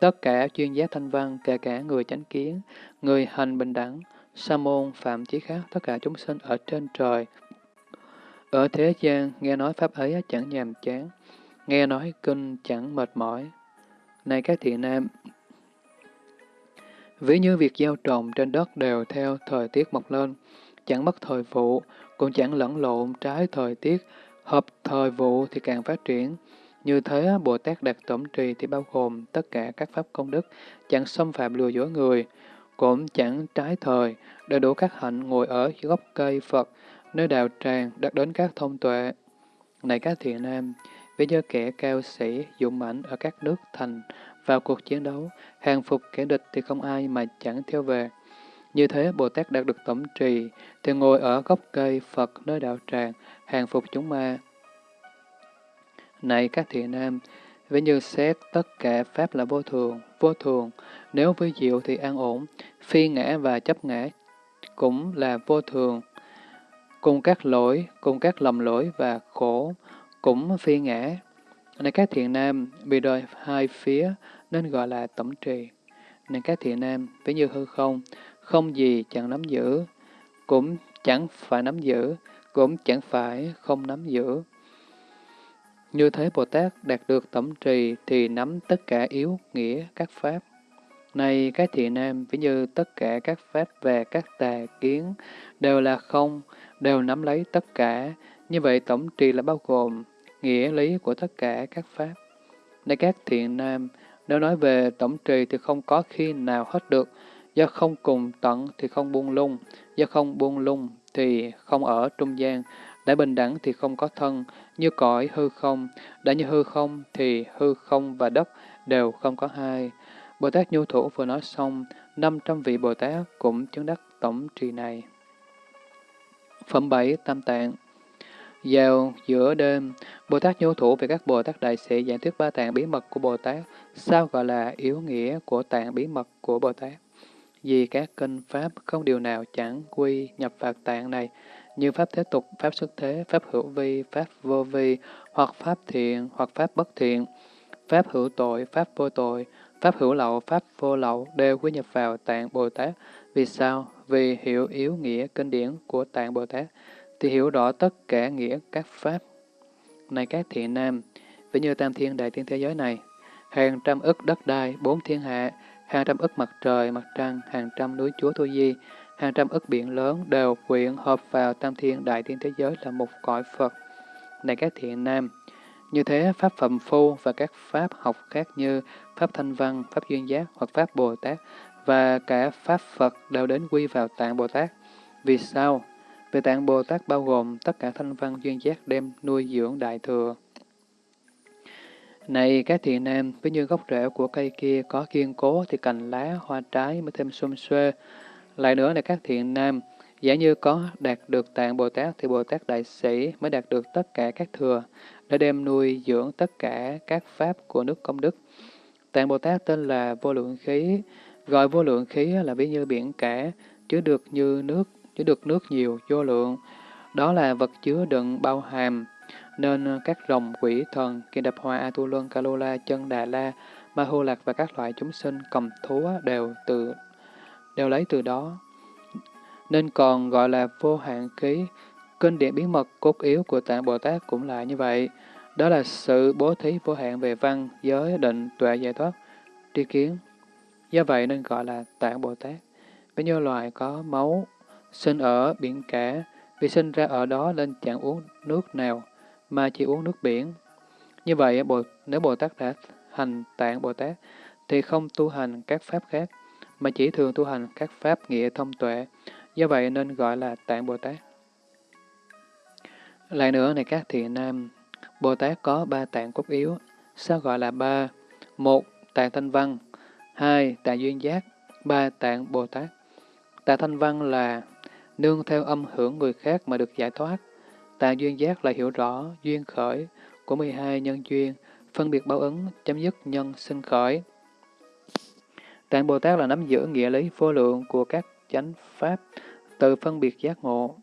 Tất cả chuyên giác thanh văn, kể cả người chánh kiến, người hành bình đẳng, sa môn, phạm chí khác, tất cả chúng sinh ở trên trời. Ở thế gian, nghe nói Pháp ấy chẳng nhàm chán, nghe nói kinh chẳng mệt mỏi. Này các thiện nam, ví như việc gieo trồng trên đất đều theo thời tiết mọc lên, chẳng mất thời vụ, cũng chẳng lẫn lộn trái thời tiết, hợp thời vụ thì càng phát triển. Như thế, Bồ Tát đạt tổng trì thì bao gồm tất cả các pháp công đức, chẳng xâm phạm lừa dối người, cũng chẳng trái thời, đầy đủ các hạnh ngồi ở gốc cây Phật, nơi đạo tràng đạt đến các thông tuệ. Này các thiện nam, vì do kẻ cao sĩ, dũng mãnh ở các nước thành, vào cuộc chiến đấu, hàng phục kẻ địch thì không ai mà chẳng theo về. Như thế, Bồ Tát đạt được tổng trì, thì ngồi ở gốc cây Phật nơi đạo tràng, hàng phục chúng ma. Này các thiện nam, ví như xét tất cả Pháp là vô thường, vô thường, nếu với diệu thì an ổn, phi ngã và chấp ngã cũng là vô thường. Cùng các lỗi, cùng các lầm lỗi và khổ, cũng phi ngã. Này các thiện nam, bị đời hai phía nên gọi là tổng trì. Này các thiện nam, ví như hư không, không gì chẳng nắm giữ, cũng chẳng phải nắm giữ, cũng chẳng phải không nắm giữ. Như thế Bồ Tát đạt được tổng trì thì nắm tất cả yếu nghĩa các pháp. Này các thiện nam, ví như tất cả các pháp về các tà kiến đều là không, đều nắm lấy tất cả. Như vậy tổng trì là bao gồm nghĩa lý của tất cả các pháp. Này các thiện nam, nếu nói về tổng trì thì không có khi nào hết được, do không cùng tận thì không buông lung, do không buông lung thì không ở trung gian, đã bình đẳng thì không có thân, như cõi hư không, đã như hư không thì hư không và đất đều không có hai. Bồ Tát Nhu Thủ vừa nói xong, 500 vị Bồ Tát cũng chứng đắc tổng trì này. Phẩm 7 Tam Tạng vào giữa đêm, Bồ Tát nhu thủ về các Bồ Tát Đại Sĩ giảng thuyết ba tạng bí mật của Bồ Tát, sao gọi là yếu nghĩa của tạng bí mật của Bồ Tát? Vì các kinh Pháp không điều nào chẳng quy nhập vào tạng này, như Pháp thế tục, Pháp xuất thế, Pháp hữu vi, Pháp vô vi, hoặc Pháp thiện, hoặc Pháp bất thiện, Pháp hữu tội, Pháp vô tội, Pháp hữu lậu, Pháp vô lậu đều quy nhập vào tạng Bồ Tát. Vì sao? Vì hiểu yếu nghĩa kinh điển của tạng Bồ Tát thì hiểu rõ tất cả nghĩa các pháp. Này các thiện nam, ví như tam thiên đại thiên thế giới này, hàng trăm ức đất đai, bốn thiên hạ, hàng trăm ức mặt trời, mặt trăng, hàng trăm núi chúa Thu Di, hàng trăm ức biển lớn đều quyện hợp vào tam thiên đại thiên thế giới là một cõi Phật. Này các thiện nam, như thế Pháp Phẩm Phu và các Pháp học khác như Pháp Thanh Văn, Pháp Duyên Giác hoặc Pháp Bồ Tát và cả Pháp Phật đều đến quy vào tạng Bồ Tát. Vì sao? Về tạng Bồ Tát bao gồm tất cả thanh văn duyên giác đem nuôi dưỡng đại thừa. Này các thiện nam, ví như gốc rễ của cây kia có kiên cố thì cành lá, hoa trái mới thêm xum xuê. Lại nữa này các thiện nam, giả như có đạt được tạng Bồ Tát thì Bồ Tát Đại Sĩ mới đạt được tất cả các thừa, để đem nuôi dưỡng tất cả các pháp của nước công đức. Tạng Bồ Tát tên là vô lượng khí, gọi vô lượng khí là ví như biển cả, chứa được như nước chứa được nước nhiều, vô lượng. Đó là vật chứa đựng bao hàm, nên ờ, các rồng quỷ thần, kiền đập hoa tu Luân, Kalula, chân Đà La, Ma Hô Lạc và các loại chúng sinh cầm thú đều từ đều lấy từ đó. Nên còn gọi là vô hạn ký, kinh điển bí mật cốt yếu của Tạng Bồ Tát cũng là như vậy. Đó là sự bố thí vô hạn về văn, giới, định, tuệ giải thoát, tri kiến. Do vậy nên gọi là Tạng Bồ Tát. Với như loài có máu, sinh ở biển cả, vì sinh ra ở đó nên chẳng uống nước nào, mà chỉ uống nước biển. Như vậy, nếu Bồ Tát đã hành tạng Bồ Tát, thì không tu hành các pháp khác, mà chỉ thường tu hành các pháp nghĩa thông tuệ, do vậy nên gọi là tạng Bồ Tát. Lại nữa này các thiện nam, Bồ Tát có ba tạng cốt yếu, sao gọi là ba? Một, tạng thanh văn, hai, tạng duyên giác, ba, tạng Bồ Tát. Tạng thanh văn là nương theo âm hưởng người khác mà được giải thoát. Tà duyên giác là hiểu rõ duyên khởi của 12 nhân duyên, phân biệt báo ứng, chấm dứt nhân sinh khởi. Tạng Bồ Tát là nắm giữ nghĩa lý vô lượng của các chánh pháp, từ phân biệt giác ngộ.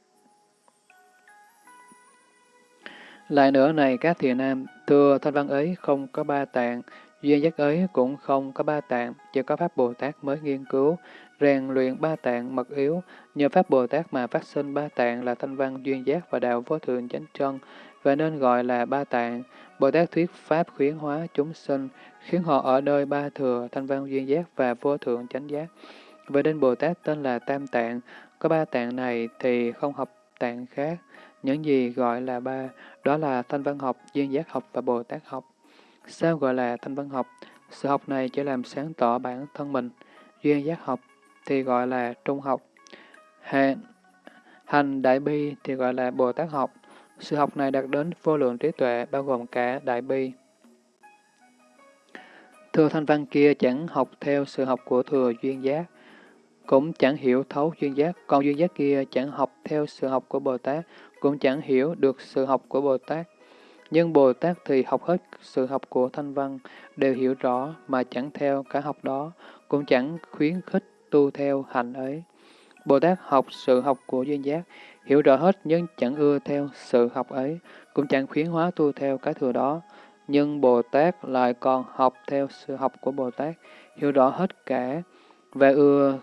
Lại nữa này các thiền nam, thưa thanh văn ấy không có ba tạng, duyên giác ấy cũng không có ba tạng, chỉ có Pháp Bồ Tát mới nghiên cứu, rèn luyện ba tạng mật yếu, nhờ Pháp Bồ Tát mà phát sinh ba tạng là thanh văn duyên giác và đạo vô thượng chánh chân, và nên gọi là ba tạng. Bồ Tát thuyết Pháp khuyến hóa chúng sinh, khiến họ ở nơi ba thừa, thanh văn duyên giác và vô thượng chánh giác. Vậy nên Bồ Tát tên là Tam Tạng, có ba tạng này thì không học tạng khác. Những gì gọi là ba, đó là thanh văn học, duyên giác học và Bồ Tát học. Sao gọi là thanh văn học? Sự học này chỉ làm sáng tỏ bản thân mình. Duyên giác học thì gọi là trung học. Hành, hành đại bi thì gọi là Bồ Tát học. Sự học này đạt đến vô lượng trí tuệ bao gồm cả đại bi. Thừa thanh văn kia chẳng học theo sự học của thừa duyên giác, cũng chẳng hiểu thấu duyên giác, còn duyên giác kia chẳng học theo sự học của Bồ Tát, cũng chẳng hiểu được sự học của Bồ Tát. Nhưng Bồ Tát thì học hết sự học của thanh văn, đều hiểu rõ mà chẳng theo cả học đó, cũng chẳng khuyến khích tu theo hành ấy. Bồ Tát học sự học của duyên giác, hiểu rõ hết nhưng chẳng ưa theo sự học ấy, cũng chẳng khuyến hóa tu theo cái thừa đó. Nhưng Bồ Tát lại còn học theo sự học của Bồ Tát, hiểu rõ hết cả, và ưa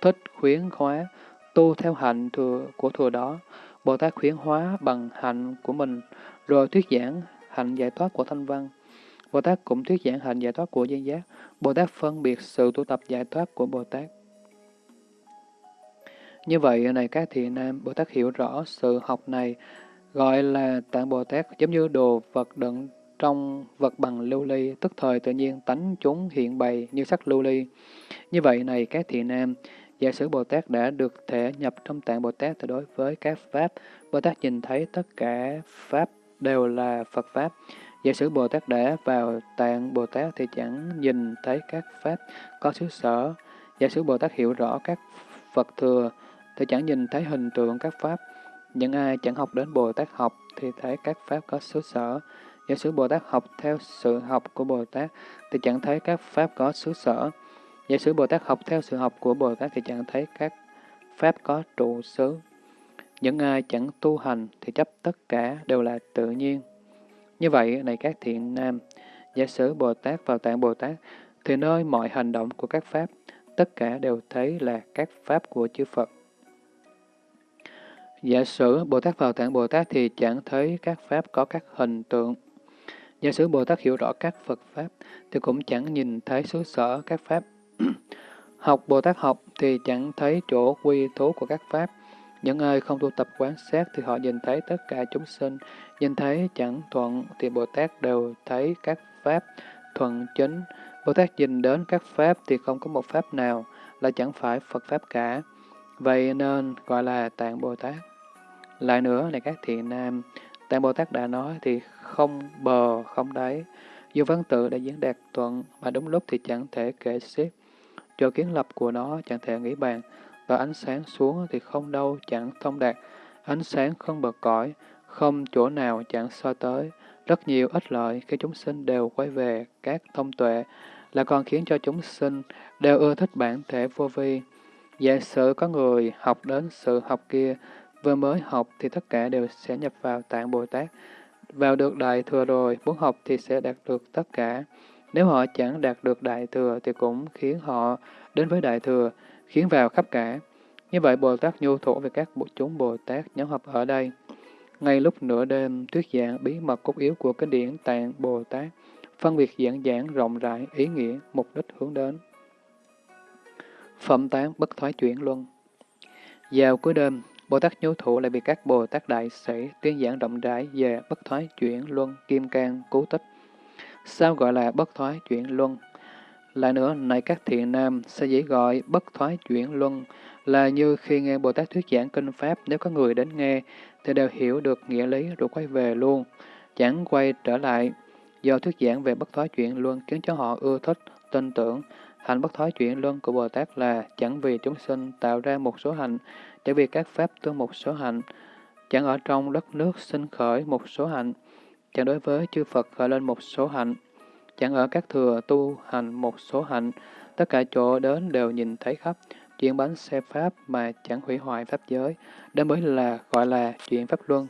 thích khuyến hóa tu theo hạnh thừa của thừa đó. Bồ Tát khuyến hóa bằng hạnh của mình, rồi thuyết giảng hạnh giải thoát của thanh văn. Bồ Tát cũng thuyết giảng hạnh giải thoát của duyên giác. Bồ Tát phân biệt sự tu tập giải thoát của Bồ Tát. Như vậy, này các thiện nam, Bồ Tát hiểu rõ sự học này gọi là tạng Bồ Tát giống như đồ vật đựng trong vật bằng lưu ly, tức thời tự nhiên tánh chúng hiện bày như sắc lưu ly. Như vậy này các thiện nam, giả sử Bồ Tát đã được thể nhập trong tạng Bồ Tát thì đối với các Pháp, Bồ Tát nhìn thấy tất cả Pháp đều là Phật Pháp. Giả sử Bồ Tát đã vào tạng Bồ Tát thì chẳng nhìn thấy các pháp có xứ sở. Giả sử Bồ Tát hiểu rõ các Phật thừa thì chẳng nhìn thấy hình tượng các pháp. Những ai chẳng học đến Bồ Tát học thì thấy các pháp có xứ sở. Giả sử Bồ Tát học theo sự học của Bồ Tát thì chẳng thấy các pháp có xứ sở. Giả sử Bồ Tát học theo sự học của Bồ Tát thì chẳng thấy các pháp có trụ xứ. Những ai chẳng tu hành thì chấp tất cả đều là tự nhiên. Như vậy, này các thiện nam, giả sử Bồ Tát vào tạng Bồ Tát, thì nơi mọi hành động của các pháp, tất cả đều thấy là các pháp của chư Phật. Giả sử Bồ Tát vào tạng Bồ Tát thì chẳng thấy các pháp có các hình tượng. Giả sử Bồ Tát hiểu rõ các Phật Pháp thì cũng chẳng nhìn thấy xứ sở các Pháp. học Bồ Tát học thì chẳng thấy chỗ quy thú của các Pháp. Những ai không tu tập quán sát thì họ nhìn thấy tất cả chúng sinh, nhìn thấy chẳng thuận thì Bồ Tát đều thấy các Pháp thuận chính. Bồ Tát nhìn đến các Pháp thì không có một Pháp nào là chẳng phải Phật Pháp cả. Vậy nên gọi là Tạng Bồ Tát. Lại nữa này các thiện nam, Tạng Bồ Tát đã nói thì không bờ, không đáy. Dù văn tự đã diễn đạt thuận mà đúng lúc thì chẳng thể kể xiết. Chỗ kiến lập của nó chẳng thể nghĩ bàn, và ánh sáng xuống thì không đâu chẳng thông đạt. Ánh sáng không bờ cõi, không chỗ nào chẳng so tới. Rất nhiều ích lợi khi chúng sinh đều quay về các thông tuệ, là còn khiến cho chúng sinh đều ưa thích bản thể vô vi. Giả sử có người học đến sự học kia, vừa mới học thì tất cả đều sẽ nhập vào tạng Bồ Tát. Vào được Đại Thừa rồi, muốn học thì sẽ đạt được tất cả. Nếu họ chẳng đạt được Đại Thừa thì cũng khiến họ đến với Đại Thừa, khiến vào khắp cả. Như vậy Bồ Tát nhu thủ về các bộ chúng Bồ Tát nhóm học ở đây. Ngay lúc nửa đêm, thuyết giảng bí mật cốt yếu của kinh điển Tạng Bồ Tát, phân biệt giảng giảng rộng rãi, ý nghĩa, mục đích hướng đến. Phẩm tán bất thoái chuyển luân Vào cuối đêm, Bồ Tát Nhú Thủ lại bị các Bồ Tát Đại Sĩ tuyên giảng rộng rãi về bất thoái chuyển luân, kim cang, cứu tích. Sao gọi là bất thoái chuyển luân? Lại nữa, này các thiện nam, sẽ dễ gọi bất thoái chuyển luân là như khi nghe Bồ Tát thuyết giảng kinh Pháp, nếu có người đến nghe, thì đều hiểu được nghĩa lý rồi quay về luôn, chẳng quay trở lại. Do thuyết giảng về bất thoái chuyển luân khiến cho họ ưa thích, tin tưởng. Hạnh bất thói chuyển luân của Bồ Tát là chẳng vì chúng sinh tạo ra một số hạnh, chẳng vì các Pháp tương một số hạnh, chẳng ở trong đất nước sinh khởi một số hạnh, chẳng đối với chư Phật khởi lên một số hạnh, chẳng ở các thừa tu hành một số hạnh, tất cả chỗ đến đều nhìn thấy khắp, chuyển bánh xe Pháp mà chẳng hủy hoại Pháp giới, đó mới là gọi là chuyện Pháp Luân.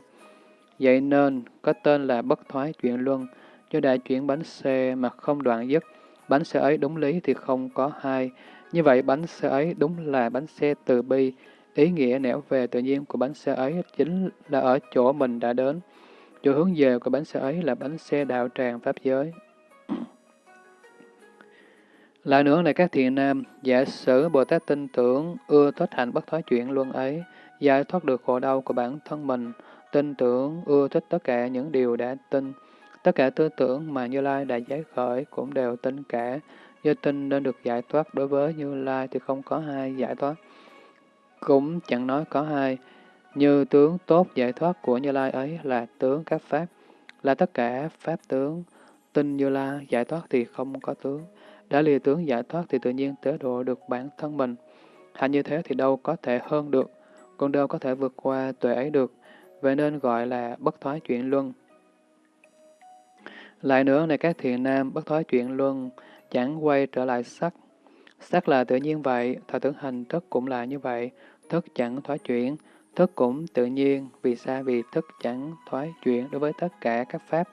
Vậy nên có tên là bất thoái chuyện luân, do đại chuyển bánh xe mà không đoạn dứt, bánh xe ấy đúng lý thì không có hai. Như vậy bánh xe ấy đúng là bánh xe từ bi, ý nghĩa nẻo về tự nhiên của bánh xe ấy chính là ở chỗ mình đã đến. Chỗ hướng về của bánh xe ấy là bánh xe đạo tràng Pháp giới. Lại nữa này các thiện nam, giả sử Bồ Tát tin tưởng, ưa thích hạnh bất thoái chuyển luân ấy, giải thoát được khổ đau của bản thân mình, tin tưởng, ưa thích tất cả những điều đã tin, tất cả tư tưởng mà Như Lai đã giải khởi cũng đều tin cả, do tin nên được giải thoát đối với Như Lai thì không có hai giải thoát. Cũng chẳng nói có hai, như tướng tốt giải thoát của Như Lai ấy là tướng các Pháp, là tất cả Pháp tướng, tin Như Lai giải thoát thì không có tướng. Đã lìa tướng giải thoát thì tự nhiên tế độ được bản thân mình. Hành như thế thì đâu có thể hơn được, còn đâu có thể vượt qua tuệ ấy được, vậy nên gọi là bất thoái chuyển luân. Lại nữa này các thiện nam, bất thoái chuyển luân, chẳng quay trở lại sắc. Sắc là tự nhiên vậy, thọ tưởng hành thức cũng là như vậy, thức chẳng thoái chuyển, thức cũng tự nhiên, vì sao? Vì thức chẳng thoái chuyển đối với tất cả các pháp,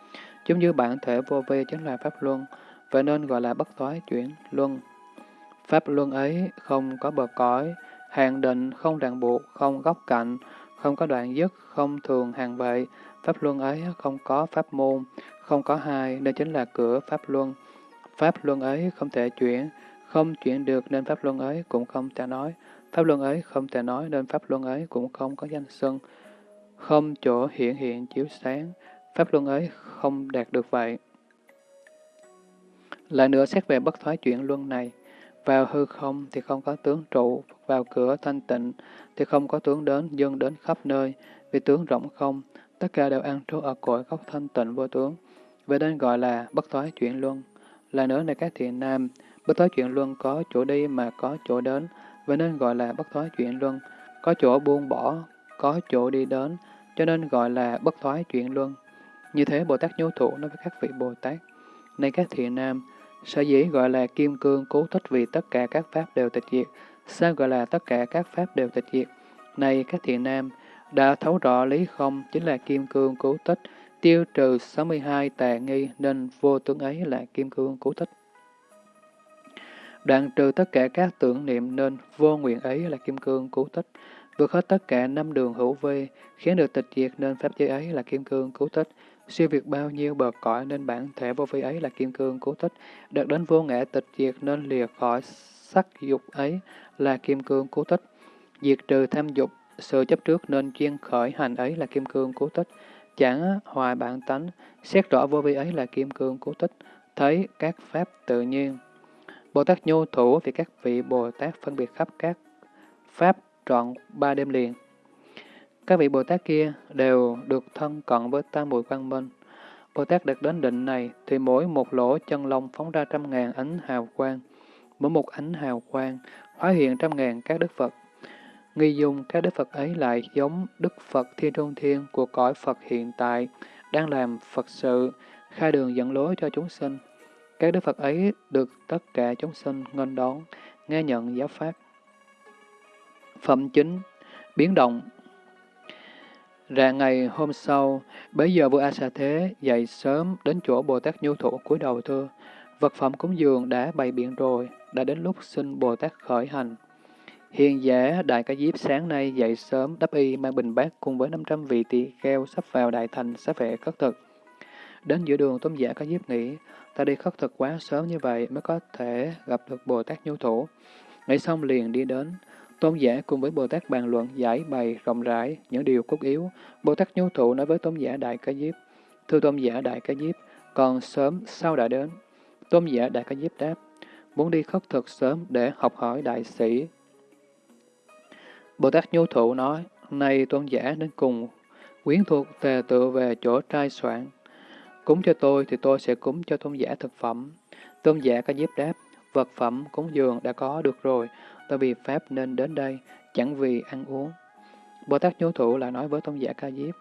giống như bản thể vô vi chính là pháp luân, vậy nên gọi là bất thoái chuyển luân. Pháp luân ấy không có bờ cõi, hàng định, không ràng buộc, không góc cạnh, không có đoạn dứt, không thường hàng vậy. Pháp luân ấy không có pháp môn, không có hai, nên chính là cửa pháp luân. Pháp luân ấy không thể chuyển, không chuyển được nên pháp luân ấy cũng không thể nói. Pháp luân ấy không thể nói nên pháp luân ấy cũng không có danh xưng. Không chỗ hiện hiện chiếu sáng, pháp luân ấy không đạt được vậy. Lại nữa xét về bất thoái chuyển luân này, vào hư không thì không có tướng trụ, vào cửa thanh tịnh thì không có tướng đến, dân đến khắp nơi, vì tướng rộng không, tất cả đều an trú ở cõi góc thanh tịnh vô tướng vậy nên gọi là bất thoái chuyển luân. Là nữa này các thiện nam, bất thoái chuyển luân có chỗ đi mà có chỗ đến, vậy nên gọi là bất thoái chuyển luân. Có chỗ buông bỏ, có chỗ đi đến, cho nên gọi là bất thoái chuyển luân. Như thế Bồ Tát Nhu Thủ nói với các vị Bồ Tát, này các thiện nam, sở dĩ gọi là kim cương cố thích vì tất cả các pháp đều tịch diệt. Sao gọi là tất cả các pháp đều tịch diệt? Này các thiện nam, đã thấu rõ lý không chính là kim cương cố tích, tiêu trừ 62 tà nghi nên vô tướng ấy là kim cương cố tích. Đoạn trừ tất cả các tưởng niệm nên vô nguyện ấy là kim cương cứu tích. Vượt hết tất cả năm đường hữu vi, khiến được tịch diệt nên pháp giới ấy là kim cương cứu tích. Siêu việt bao nhiêu bờ cõi nên bản thể vô vi ấy là kim cương cứu tích. Đạt đến vô ngã tịch diệt nên lìa khỏi sắc dục ấy là kim cương cứu tích. Diệt trừ tham dục, sự chấp trước nên chuyên khởi hành ấy là kim cương cứu tích. Chẳng hoài bản tánh, xét rõ vô vi ấy là kim cương cố tích. Thấy các pháp tự nhiên. Bồ Tát nhu thủ vì các vị Bồ Tát phân biệt khắp các pháp trọn ba đêm liền. Các vị Bồ Tát kia đều được thân cận với tam muội quang minh. Bồ Tát đạt đến định này thì mỗi một lỗ chân lông phóng ra trăm ngàn ánh hào quang. Mỗi một ánh hào quang hóa hiện trăm ngàn các đức Phật. Nghi dung các đức Phật ấy lại giống Đức Phật Thiên Trung Thiên của cõi Phật hiện tại, đang làm Phật sự, khai đường dẫn lối cho chúng sinh. Các đức Phật ấy được tất cả chúng sinh nghênh đón, nghe nhận giáo pháp. Phẩm chính, biến động Rạng ngày hôm sau, bấy giờ vua A Sa Thế dậy sớm đến chỗ Bồ Tát Nhu Thủ cúi đầu thưa, vật phẩm cúng dường đã bày biện rồi, đã đến lúc xin Bồ Tát khởi hành. Hiền giả Đại Ca Diếp sáng nay dậy sớm đắp y mang bình bát cùng với 500 vị tỳ kheo sắp vào Đại Thành sắp vệ khất thực. Đến giữa đường tôn giả Ca Diếp nghĩ, ta đi khất thực quá sớm như vậy mới có thể gặp được Bồ Tát Nhu Thủ. Nghĩ xong liền đi đến, Tôn giả cùng với Bồ Tát bàn luận giải bày rộng rãi những điều cốt yếu. Bồ Tát nhu thủ nói với Tôn giả Đại Ca Diếp, Thưa Tôn giả Đại Ca Diếp, còn sớm sao đã đến? Tôn giả Đại Ca Diếp đáp, muốn đi khất thực sớm để học hỏi đại sĩ. Bồ Tát nhu thụ nói, nay Tôn giả nên cùng quyến thuộc tề tự về chỗ trai soạn. Cúng cho tôi thì tôi sẽ cúng cho tôn giả thực phẩm. Tôn giả Ca Diếp đáp, vật phẩm cúng dường đã có được rồi, tôi vì Pháp nên đến đây, chẳng vì ăn uống. Bồ Tát Nhu thụ lại nói với tôn giả Ca Diếp,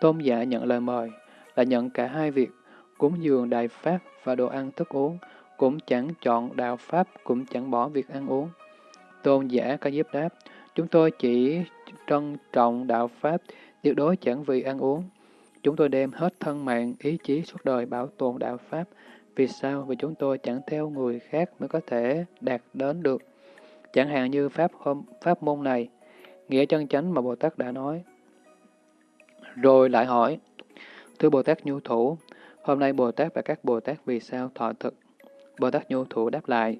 tôn giả nhận lời mời, là nhận cả hai việc, cúng dường đại Pháp và đồ ăn thức uống, cũng chẳng chọn đạo Pháp, cũng chẳng bỏ việc ăn uống. Tôn giả Ca Diếp đáp, chúng tôi chỉ trân trọng đạo Pháp, tuyệt đối chẳng vì ăn uống. Chúng tôi đem hết thân mạng, ý chí suốt đời bảo tồn đạo Pháp. Vì sao? Vì chúng tôi chẳng theo người khác mới có thể đạt đến được. Chẳng hạn như pháp hôm, pháp môn này, nghĩa chân chánh mà Bồ Tát đã nói. Rồi lại hỏi, Thưa Bồ Tát Nhu Thủ, hôm nay Bồ Tát và các Bồ Tát vì sao thọ thực? Bồ Tát Nhu Thủ đáp lại,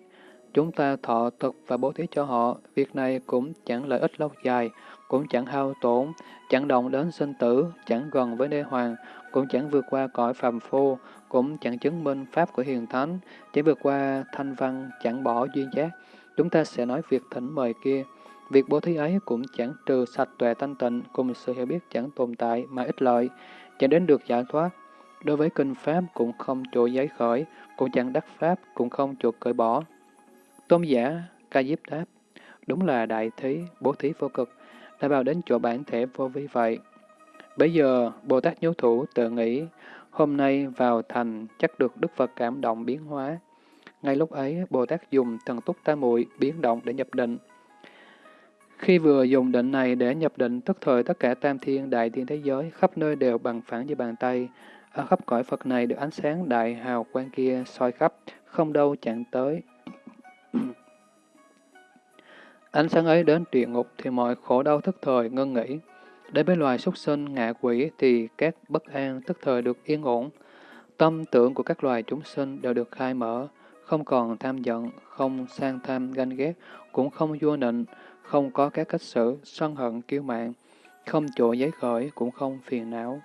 chúng ta thọ thực và bố thí cho họ, việc này cũng chẳng lợi ích lâu dài, cũng chẳng hao tổn, chẳng động đến sinh tử, chẳng gần với đế hoàng, cũng chẳng vượt qua cõi phàm phu, cũng chẳng chứng minh pháp của hiền thánh, chỉ vượt qua thanh văn, chẳng bỏ duyên giác, Chúng ta sẽ nói việc thỉnh mời kia. Việc bố thí ấy cũng chẳng trừ sạch tuệ thanh tịnh cùng sự hiểu biết chẳng tồn tại mà ích lợi, chẳng đến được giải thoát. Đối với kinh Pháp cũng không chỗ giấy khởi, cũng chẳng đắc Pháp, cũng không chỗ cởi bỏ. Tôn giả, ca diếp đáp, đúng là đại thí, bố thí vô cực, đã vào đến chỗ bản thể vô vi vậy. Bây giờ, Bồ Tát Nhú Thủ tự nghĩ, hôm nay vào thành chắc được Đức Phật cảm động biến hóa, ngay lúc ấy, Bồ Tát dùng thần túc tam muội biến động để nhập định. Khi vừa dùng định này để nhập định, tức thời tất cả tam thiên đại thiên thế giới khắp nơi đều bằng phẳng như bàn tay. Ở khắp cõi Phật này được ánh sáng đại hào quang kia soi khắp, không đâu chạm tới ánh sáng ấy đến địa ngục thì mọi khổ đau tức thời ngân nghỉ. Đến với loài súc sinh, ngạ quỷ thì các bất an tức thời được yên ổn. Tâm tưởng của các loài chúng sinh đều được khai mở không còn tham giận, không sang tham ganh ghét, cũng không vua nịnh, không có các cách xử, sân hận kiêu mạng, không chỗ giấy khởi, cũng không phiền não.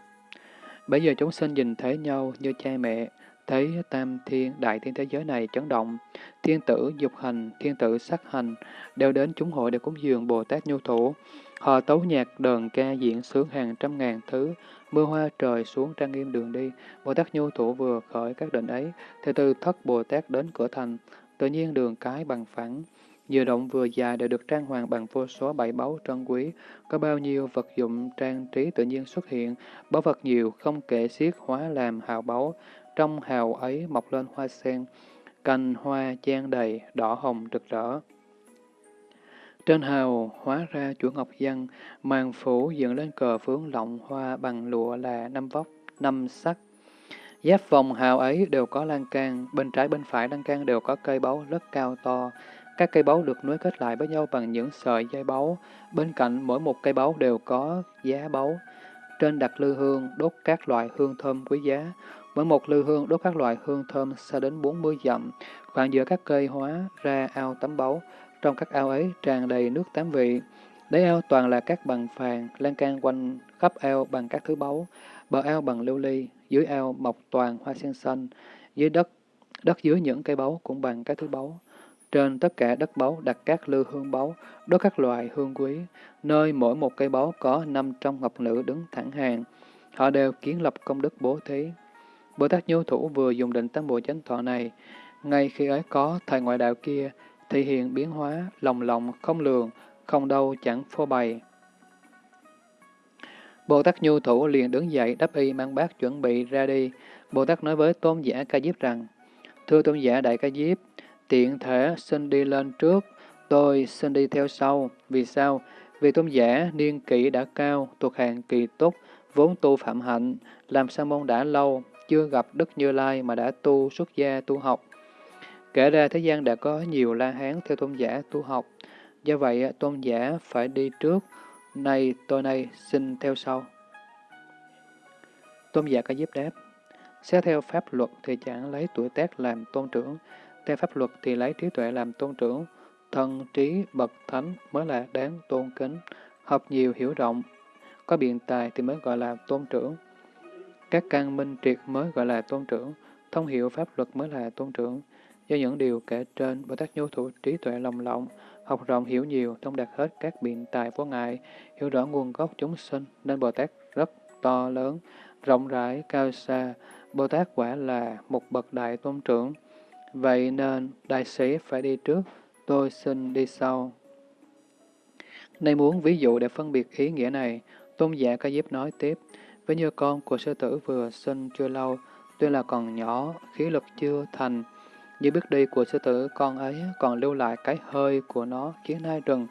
Bây giờ chúng sinh nhìn thấy nhau như cha mẹ, thấy tam thiên, đại thiên thế giới này chấn động, thiên tử dục hành, thiên tử sắc hành, đều đến chúng hội để cúng dường Bồ Tát Nhu Thủ. Họ tấu nhạc đờn ca diễn sướng hàng trăm ngàn thứ, mưa hoa trời xuống trang nghiêm đường đi. Bồ Tát Nhu Thủ vừa khởi các định ấy, thì từ thất Bồ Tát đến cửa thành, tự nhiên đường cái bằng phẳng. Vừa rộng vừa dài đều được trang hoàng bằng vô số bảy báu trân quý, có bao nhiêu vật dụng trang trí tự nhiên xuất hiện, báu vật nhiều không kể xiết hóa làm hào báu, trong hào ấy mọc lên hoa sen, cành hoa chan đầy, đỏ hồng rực rỡ. Trên hào hóa ra chuỗi ngọc văn, màn phủ dựng lên cờ phướng lọng hoa bằng lụa là năm vóc, năm sắc. Giáp vòng hào ấy đều có lan can, bên trái bên phải lan can đều có cây báu rất cao to. Các cây báu được nối kết lại với nhau bằng những sợi dây báu. Bên cạnh mỗi một cây báu đều có giá báu. Trên đặt lư hương, đốt các loại hương thơm quý giá. Mỗi một lư hương đốt các loại hương thơm xa đến 40 dặm. Khoảng giữa các cây hóa ra ao tắm báu. Trong các ao ấy tràn đầy nước tám vị. Đáy ao toàn là các bằng phàn, lan can quanh khắp ao bằng các thứ báu. Bờ ao bằng lưu ly, dưới ao mọc toàn hoa sen xanh. Dưới đất, đất dưới những cây báu cũng bằng các thứ báu. Trên tất cả đất báu đặt các lư hương báu, đốt các loại hương quý, nơi mỗi một cây báu có năm trăm ngọc nữ đứng thẳng hàng. Họ đều kiến lập công đức bố thí. Bồ Tát Nhu Thủ vừa dùng định tam bộ chánh thọ này, ngay khi ấy có thầy ngoại đạo kia, thể hiện biến hóa, lòng lòng, không lường, không đâu chẳng phô bày. Bồ Tát Nhu Thủ liền đứng dậy đắp y mang bát chuẩn bị ra đi. Bồ Tát nói với tôn giả Ca Diếp rằng, Thưa tôn giả Đại Ca Diếp, tiện thể xin đi lên trước, tôi xin đi theo sau. Vì sao? Vì tôn giả niên kỷ đã cao, thuộc hàng kỳ túc, vốn tu phạm hạnh, làm sa môn đã lâu, chưa gặp Đức Như Lai mà đã tu xuất gia tu học. Kể ra thế gian đã có nhiều la hán theo tôn giả tu học, do vậy à, tôn giả phải đi trước, nay tôi nay xin theo sau. Tôn giả có giúp đáp, xét theo pháp luật thì chẳng lấy tuổi tác làm tôn trưởng, theo pháp luật thì lấy trí tuệ làm tôn trưởng, thân trí bậc thánh mới là đáng tôn kính, học nhiều hiểu rộng, có biện tài thì mới gọi là tôn trưởng. Các căn minh triệt mới gọi là tôn trưởng, thông hiểu pháp luật mới là tôn trưởng. Do những điều kể trên, Bồ Tát nhu thủ trí tuệ lòng lộng, học rộng hiểu nhiều, thông đạt hết các biện tài vô ngại, hiểu rõ nguồn gốc chúng sinh, nên Bồ Tát rất to lớn, rộng rãi, cao xa. Bồ Tát quả là một bậc đại tôn trưởng. Vậy nên, đại sĩ phải đi trước, tôi xin đi sau. Nay muốn ví dụ để phân biệt ý nghĩa này, tôn giả ca diếp nói tiếp, với như con của sư tử vừa sinh chưa lâu, tuy là còn nhỏ, khí lực chưa thành, như bước đi của sư tử con ấy còn lưu lại cái hơi của nó khiến hai rừng,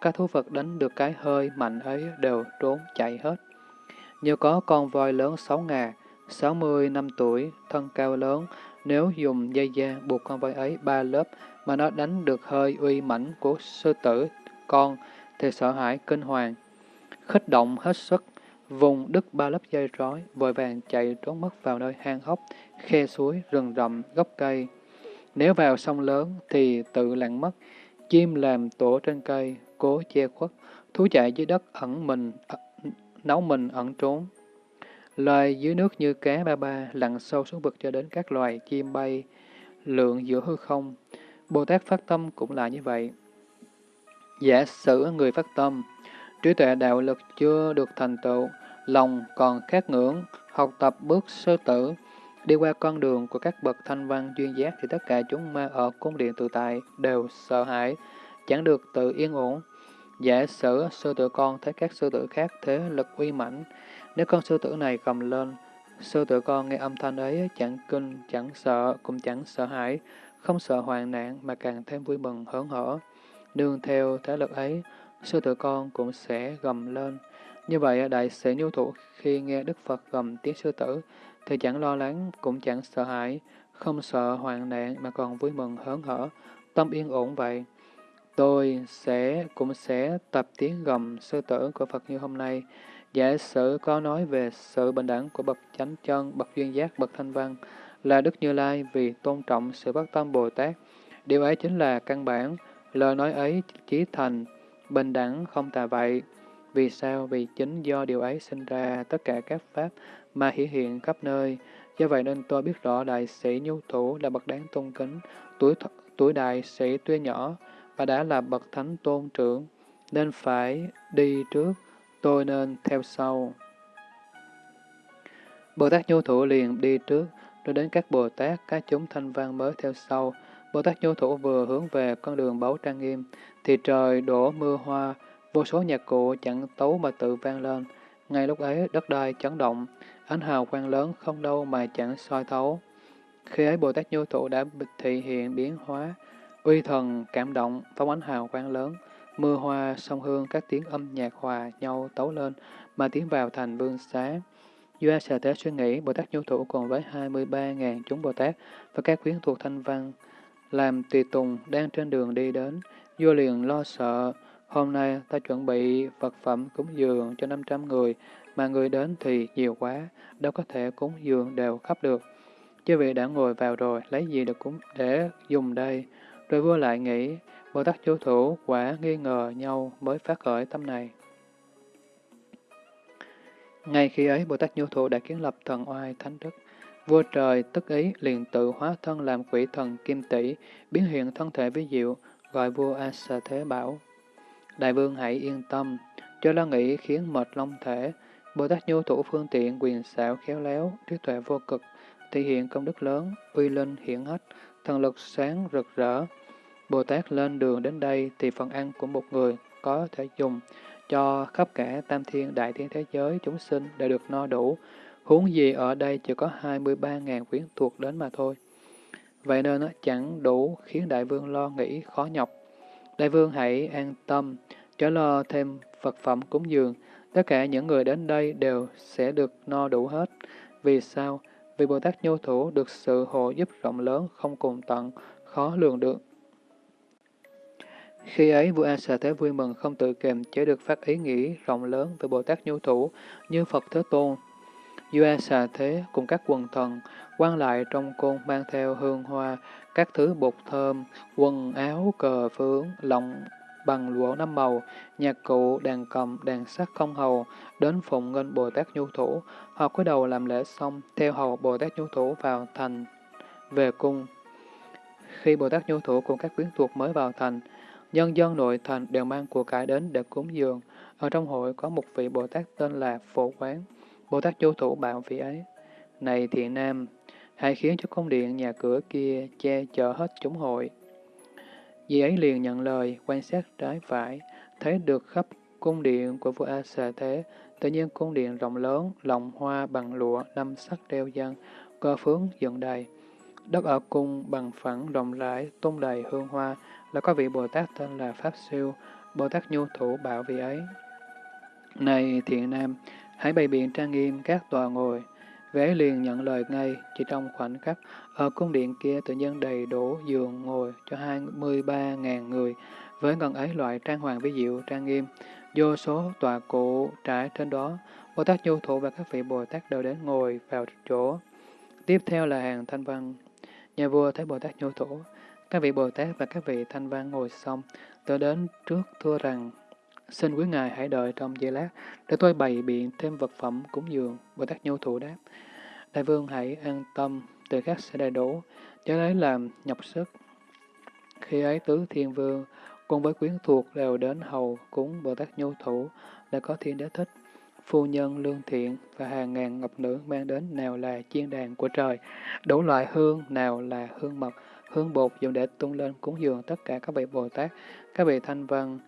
các thú vật đánh được cái hơi mạnh ấy đều trốn chạy hết. Như có con voi lớn sáu ngà, sáu mươi năm tuổi, thân cao lớn, nếu dùng dây da buộc con voi ấy ba lớp mà nó đánh được hơi uy mãnh của sư tử con thì sợ hãi kinh hoàng. Khích động hết sức, vùng đứt ba lớp dây trói, vội vàng chạy trốn mất vào nơi hang hốc, khe suối, rừng rậm, gốc cây. Nếu vào sông lớn thì tự lặn mất, chim làm tổ trên cây, cố che khuất, thú chạy dưới đất ẩn mình, nấu mình ẩn trốn. Loài dưới nước như cá ba ba lặn sâu xuống vực cho đến các loài chim bay, lượng giữa hư không. Bồ Tát phát tâm cũng là như vậy. Giả sử người phát tâm, trí tuệ đạo lực chưa được thành tựu, lòng còn khát ngưỡng, học tập bước sơ tử, đi qua con đường của các bậc thanh văn duyên giác thì tất cả chúng ma ở cung điện tự tại đều sợ hãi, chẳng được tự yên ổn. Giả sử sư tử con thấy các sư tử khác thế lực uy mãnh, nếu con sư tử này cầm lên, sư tử con nghe âm thanh ấy chẳng kinh, chẳng sợ, cũng chẳng sợ hãi, không sợ hoạn nạn mà càng thêm vui mừng hớn hở. Nương theo thế lực ấy, sư tử con cũng sẽ gầm lên. Như vậy, đại sĩ nhu thủ khi nghe Đức Phật gầm tiếng sư tử, thì chẳng lo lắng, cũng chẳng sợ hãi, không sợ hoạn nạn mà còn vui mừng hớn hở, tâm yên ổn vậy. Tôi sẽ cũng sẽ tập tiếng gầm sư tử của Phật như hôm nay, Giả sử có nói về sự bình đẳng của bậc chánh chân, bậc duyên giác, bậc thanh văn là Đức Như Lai vì tôn trọng sự bất tâm Bồ Tát. Điều ấy chính là căn bản, lời nói ấy chí thành, bình đẳng không tà vậy. Vì sao? Vì chính do điều ấy sinh ra tất cả các pháp mà hiển hiện khắp nơi. Do vậy nên tôi biết rõ đại sĩ nhu thủ là bậc đáng tôn kính, tuổi tuổi đại sĩ tuy nhỏ và đã là bậc thánh tôn trưởng, nên phải đi trước tôi nên theo sau. Bồ Tát Nhu Thủ liền đi trước, rồi đến các Bồ Tát, các chúng thanh văn mới theo sau. Bồ Tát Nhu Thủ vừa hướng về con đường báu trang nghiêm, thì trời đổ mưa hoa, vô số nhạc cụ chẳng tấu mà tự vang lên. Ngay lúc ấy, đất đai chấn động, ánh hào quang lớn không đâu mà chẳng soi thấu. Khi ấy Bồ Tát Nhu Thủ đã thị hiện biến hóa, uy thần cảm động, phóng ánh hào quang lớn, mưa hoa, sông hương, các tiếng âm nhạc hòa nhau tấu lên, mà tiến vào thành vương xá. Doa Sở Thế suy nghĩ, Bồ Tát Nhu Thủ cùng với 23.000 chúng Bồ Tát và các quyến thuộc thanh văn, làm tùy tùng đang trên đường đi đến. Vua liền lo sợ, hôm nay ta chuẩn bị vật phẩm cúng dường cho 500 người, mà người đến thì nhiều quá, đâu có thể cúng dường đều khắp được. Chư vị đã ngồi vào rồi, lấy gì được cúng để dùng đây? Rồi vua lại nghĩ, Bồ Tát Chú Thủ quả nghi ngờ nhau mới phát khởi tâm này. Ngay khi ấy, Bồ Tát Nhu Thủ đã kiến lập thần oai thánh đức. Vua trời tức ý liền tự hóa thân làm quỷ thần kim tỷ, biến hiện thân thể với diệu, gọi vua Asa Thế bảo. Đại vương hãy yên tâm, cho lo nghĩ khiến mệt long thể. Bồ Tát Nhu Thủ phương tiện quyền xảo khéo léo, trí tuệ vô cực, thể hiện công đức lớn, uy linh hiển hách, thần lực sáng rực rỡ. Bồ Tát lên đường đến đây thì phần ăn của một người có thể dùng, cho khắp cả tam thiên đại thiên thế giới chúng sinh đều được no đủ, huống gì ở đây chỉ có 23.000 quyến thuộc đến mà thôi. Vậy nên nó chẳng đủ khiến đại vương lo nghĩ khó nhọc. Đại vương hãy an tâm, chớ lo thêm vật phẩm cúng dường, tất cả những người đến đây đều sẽ được no đủ hết. Vì sao? Vì Bồ Tát Nhu Thủ được sự hộ giúp rộng lớn không cùng tận, khó lường được. Khi ấy, vua A Xà Thế vui mừng không tự kềm chế được phát ý nghĩ rộng lớn về Bồ Tát Nhu Thủ như Phật Thế Tôn doa Xà Thế cùng các quần thần quan lại trong côn mang theo hương hoa, các thứ bột thơm, quần áo, cờ phướng, lọng bằng lụa năm màu, nhạc cụ, đàn cầm, đàn sắc không hầu, đến phụng nghênh Bồ Tát Nhu Thủ. Họ cúi đầu làm lễ xong, theo hầu Bồ Tát Nhu Thủ vào thành, về cung. Khi Bồ Tát Nhu Thủ cùng các quyến thuộc mới vào thành, Nhân dân nội thành đều mang của cải đến để cúng dường. Ở trong hội có một vị Bồ Tát tên là Phổ Quán. Bồ Tát vô thủ bảo vị ấy. Này thiện nam, hãy khiến cho cung điện nhà cửa kia che chở hết chúng hội. Vì ấy liền nhận lời, quan sát trái phải, thấy được khắp cung điện của vua A Xà Thế, tự nhiên cung điện rộng lớn, lòng hoa bằng lụa, năm sắc đeo dân, cơ phướng dựng đầy. Đất ở cung bằng phẳng rộng rãi, tung đầy hương hoa, là có vị Bồ Tát tên là Pháp Siêu, Bồ Tát Nhu Thủ bảo vị ấy. Này thiện nam, hãy bày biện trang nghiêm các tòa ngồi. Vị ấy liền nhận lời ngay, chỉ trong khoảnh khắc, ở cung điện kia tự nhiên đầy đủ giường ngồi cho 23.000 người, với ngần ấy loại trang hoàng vĩ diệu trang nghiêm, vô số tòa cụ trải trên đó, Bồ Tát Nhu Thủ và các vị Bồ Tát đều đến ngồi vào chỗ. Tiếp theo là hàng thanh văn. Nhà vua thấy Bồ Tát Nhu Thủ, các vị Bồ Tát và các vị Thanh Văn ngồi xong, tôi đến trước thưa rằng, xin quý ngài hãy đợi trong giây lát, để tôi bày biện thêm vật phẩm cúng dường. Bồ Tát Nhu Thủ đáp, Đại vương hãy an tâm, từ khác sẽ đầy đủ, cho lấy làm nhọc sức. Khi ấy tứ thiên vương, cùng với quyến thuộc đều đến hầu cúng Bồ Tát Nhu Thủ, đã có thiên đế thích, phu nhân lương thiện và hàng ngàn ngọc nữ mang đến nào là chiên đàn của trời, đủ loại hương, nào là hương mật, hương bột dùng để tung lên cúng dường tất cả các vị Bồ Tát, các vị Thanh Văn.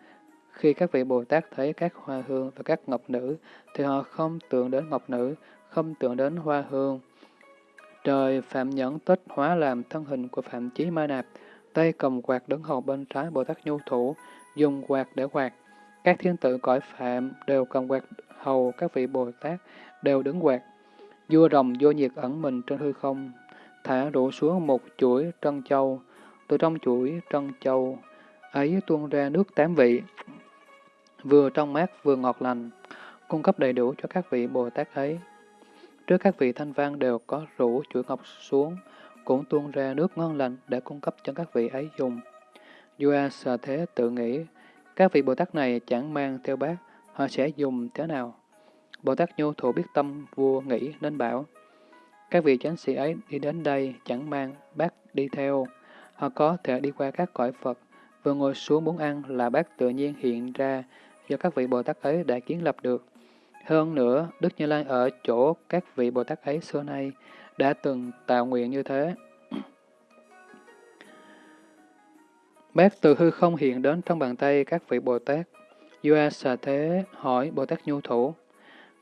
Khi các vị Bồ Tát thấy các hoa hương và các ngọc nữ, thì họ không tưởng đến ngọc nữ, không tưởng đến hoa hương. Trời Phạm Nhẫn Tích hóa làm thân hình của Phạm Chí Ma Nạp, tay cầm quạt đứng hầu bên trái Bồ Tát Nhu Thủ, dùng quạt để quạt. Các thiên tử cõi Phạm đều cầm quạt hầu các vị Bồ Tát, đều đứng quạt. Vua rồng vô nhiệt ẩn mình trên hư không, thả đổ xuống một chuỗi trân châu, từ trong chuỗi trân châu ấy tuôn ra nước tám vị, vừa trong mát vừa ngọt lành, cung cấp đầy đủ cho các vị Bồ Tát ấy. Trước các vị thanh văn đều có rủ chuỗi ngọc xuống, cũng tuôn ra nước ngon lành để cung cấp cho các vị ấy dùng. Dua sợ Thế tự nghĩ, các vị Bồ Tát này chẳng mang theo bát, họ sẽ dùng thế nào? Bồ Tát Nhu Thủ biết tâm vua nghĩ nên bảo, các vị chánh sĩ ấy đi đến đây chẳng mang bát đi theo. Họ có thể đi qua các cõi Phật, vừa ngồi xuống muốn ăn là bát tự nhiên hiện ra do các vị Bồ Tát ấy đã kiến lập được. Hơn nữa, Đức Như Lai ở chỗ các vị Bồ Tát ấy xưa nay đã từng tạo nguyện như thế. Bác từ hư không hiện đến trong bàn tay các vị Bồ Tát. Dua xà thế hỏi Bồ Tát Nhu Thủ,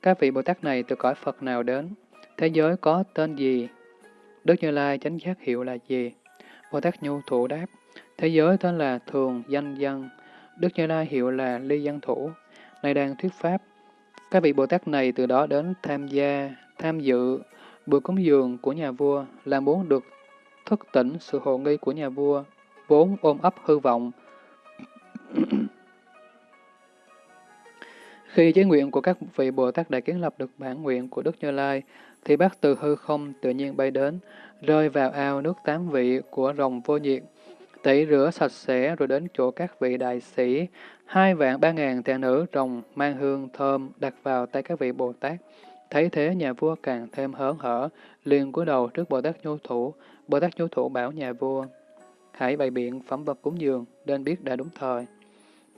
các vị Bồ Tát này từ cõi Phật nào đến? Thế giới có tên gì? Đức Như Lai chánh giác hiệu là gì? Bồ Tát Nhu Thủ đáp, thế giới tên là Thường Danh Dân, Đức Như Lai hiệu là Ly Văn Thủ, nay đang thuyết pháp. Các vị Bồ Tát này từ đó đến tham gia, tham dự, bữa cúng dường của nhà vua là muốn được thức tỉnh sự hồ nghi của nhà vua, vốn ôm ấp hư vọng. Khi chế nguyện của các vị Bồ Tát đã kiến lập được bản nguyện của Đức Như Lai, thì bác từ hư không tự nhiên bay đến, rơi vào ao nước tám vị của rồng vô nhiệt, tẩy rửa sạch sẽ rồi đến chỗ các vị đại sĩ, hai vạn ba ngàn tỳ nữ rồng mang hương thơm đặt vào tay các vị Bồ Tát. Thấy thế nhà vua càng thêm hớn hở, liền cúi đầu trước Bồ Tát Nhu Thủ. Bồ Tát Nhu Thủ bảo nhà vua, hãy bày biện phẩm vật cúng dường, nên biết đã đúng thời.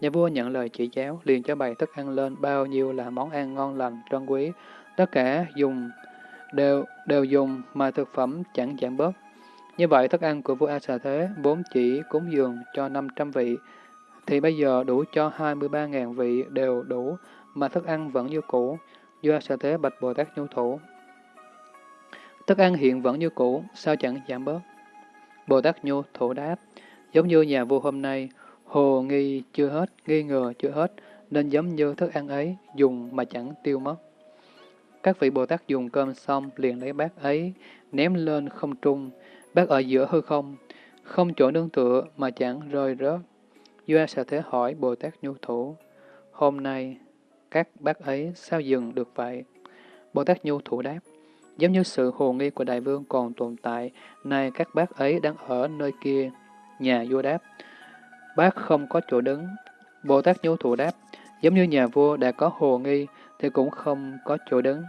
Nhà vua nhận lời chỉ giáo, liền cho bày thức ăn lên bao nhiêu là món ăn ngon lành, trân quý. Tất cả dùng đều đều dùng mà thực phẩm chẳng giảm bớt. Như vậy, thức ăn của vua A Xà Thế vốn chỉ cúng dường cho 500 vị, thì bây giờ đủ cho 23.000 vị đều đủ, mà thức ăn vẫn như cũ. Vua A Xà Thế bạch Bồ Tát Nhu Thủ. Thức ăn hiện vẫn như cũ, sao chẳng giảm bớt? Bồ Tát Nhu Thủ đáp, giống như nhà vua hôm nay, hồ nghi chưa hết, nghi ngờ chưa hết, nên giống như thức ăn ấy, dùng mà chẳng tiêu mất. Các vị Bồ Tát dùng cơm xong, liền lấy bát ấy, ném lên không trung, bác ở giữa hư không, không chỗ nương tựa mà chẳng rơi rớt. Doa sẽ thế hỏi Bồ Tát Nhu Thủ, hôm nay các bác ấy sao dừng được vậy? Bồ Tát Nhu Thủ đáp, giống như sự hồ nghi của đại vương còn tồn tại, nay các bác ấy đang ở nơi kia. Nhà vua đáp, bác không có chỗ đứng. Bồ Tát Nhu Thủ đáp, giống như nhà vua đã có hồ nghi, thì cũng không có chỗ đứng.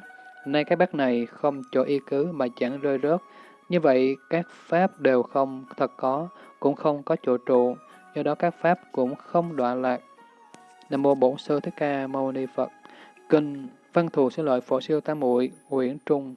Nay các bác này không chỗ y cứ mà chẳng rơi rớt. Như vậy, các pháp đều không thật có, cũng không có chỗ trụ, do đó các pháp cũng không đoạn lạc. Nam mô Bổn Sư Thích Ca Mâu Ni Phật. Kinh Văn thù xin lợi Phổ Siêu Tam Muội Nguyễn Trung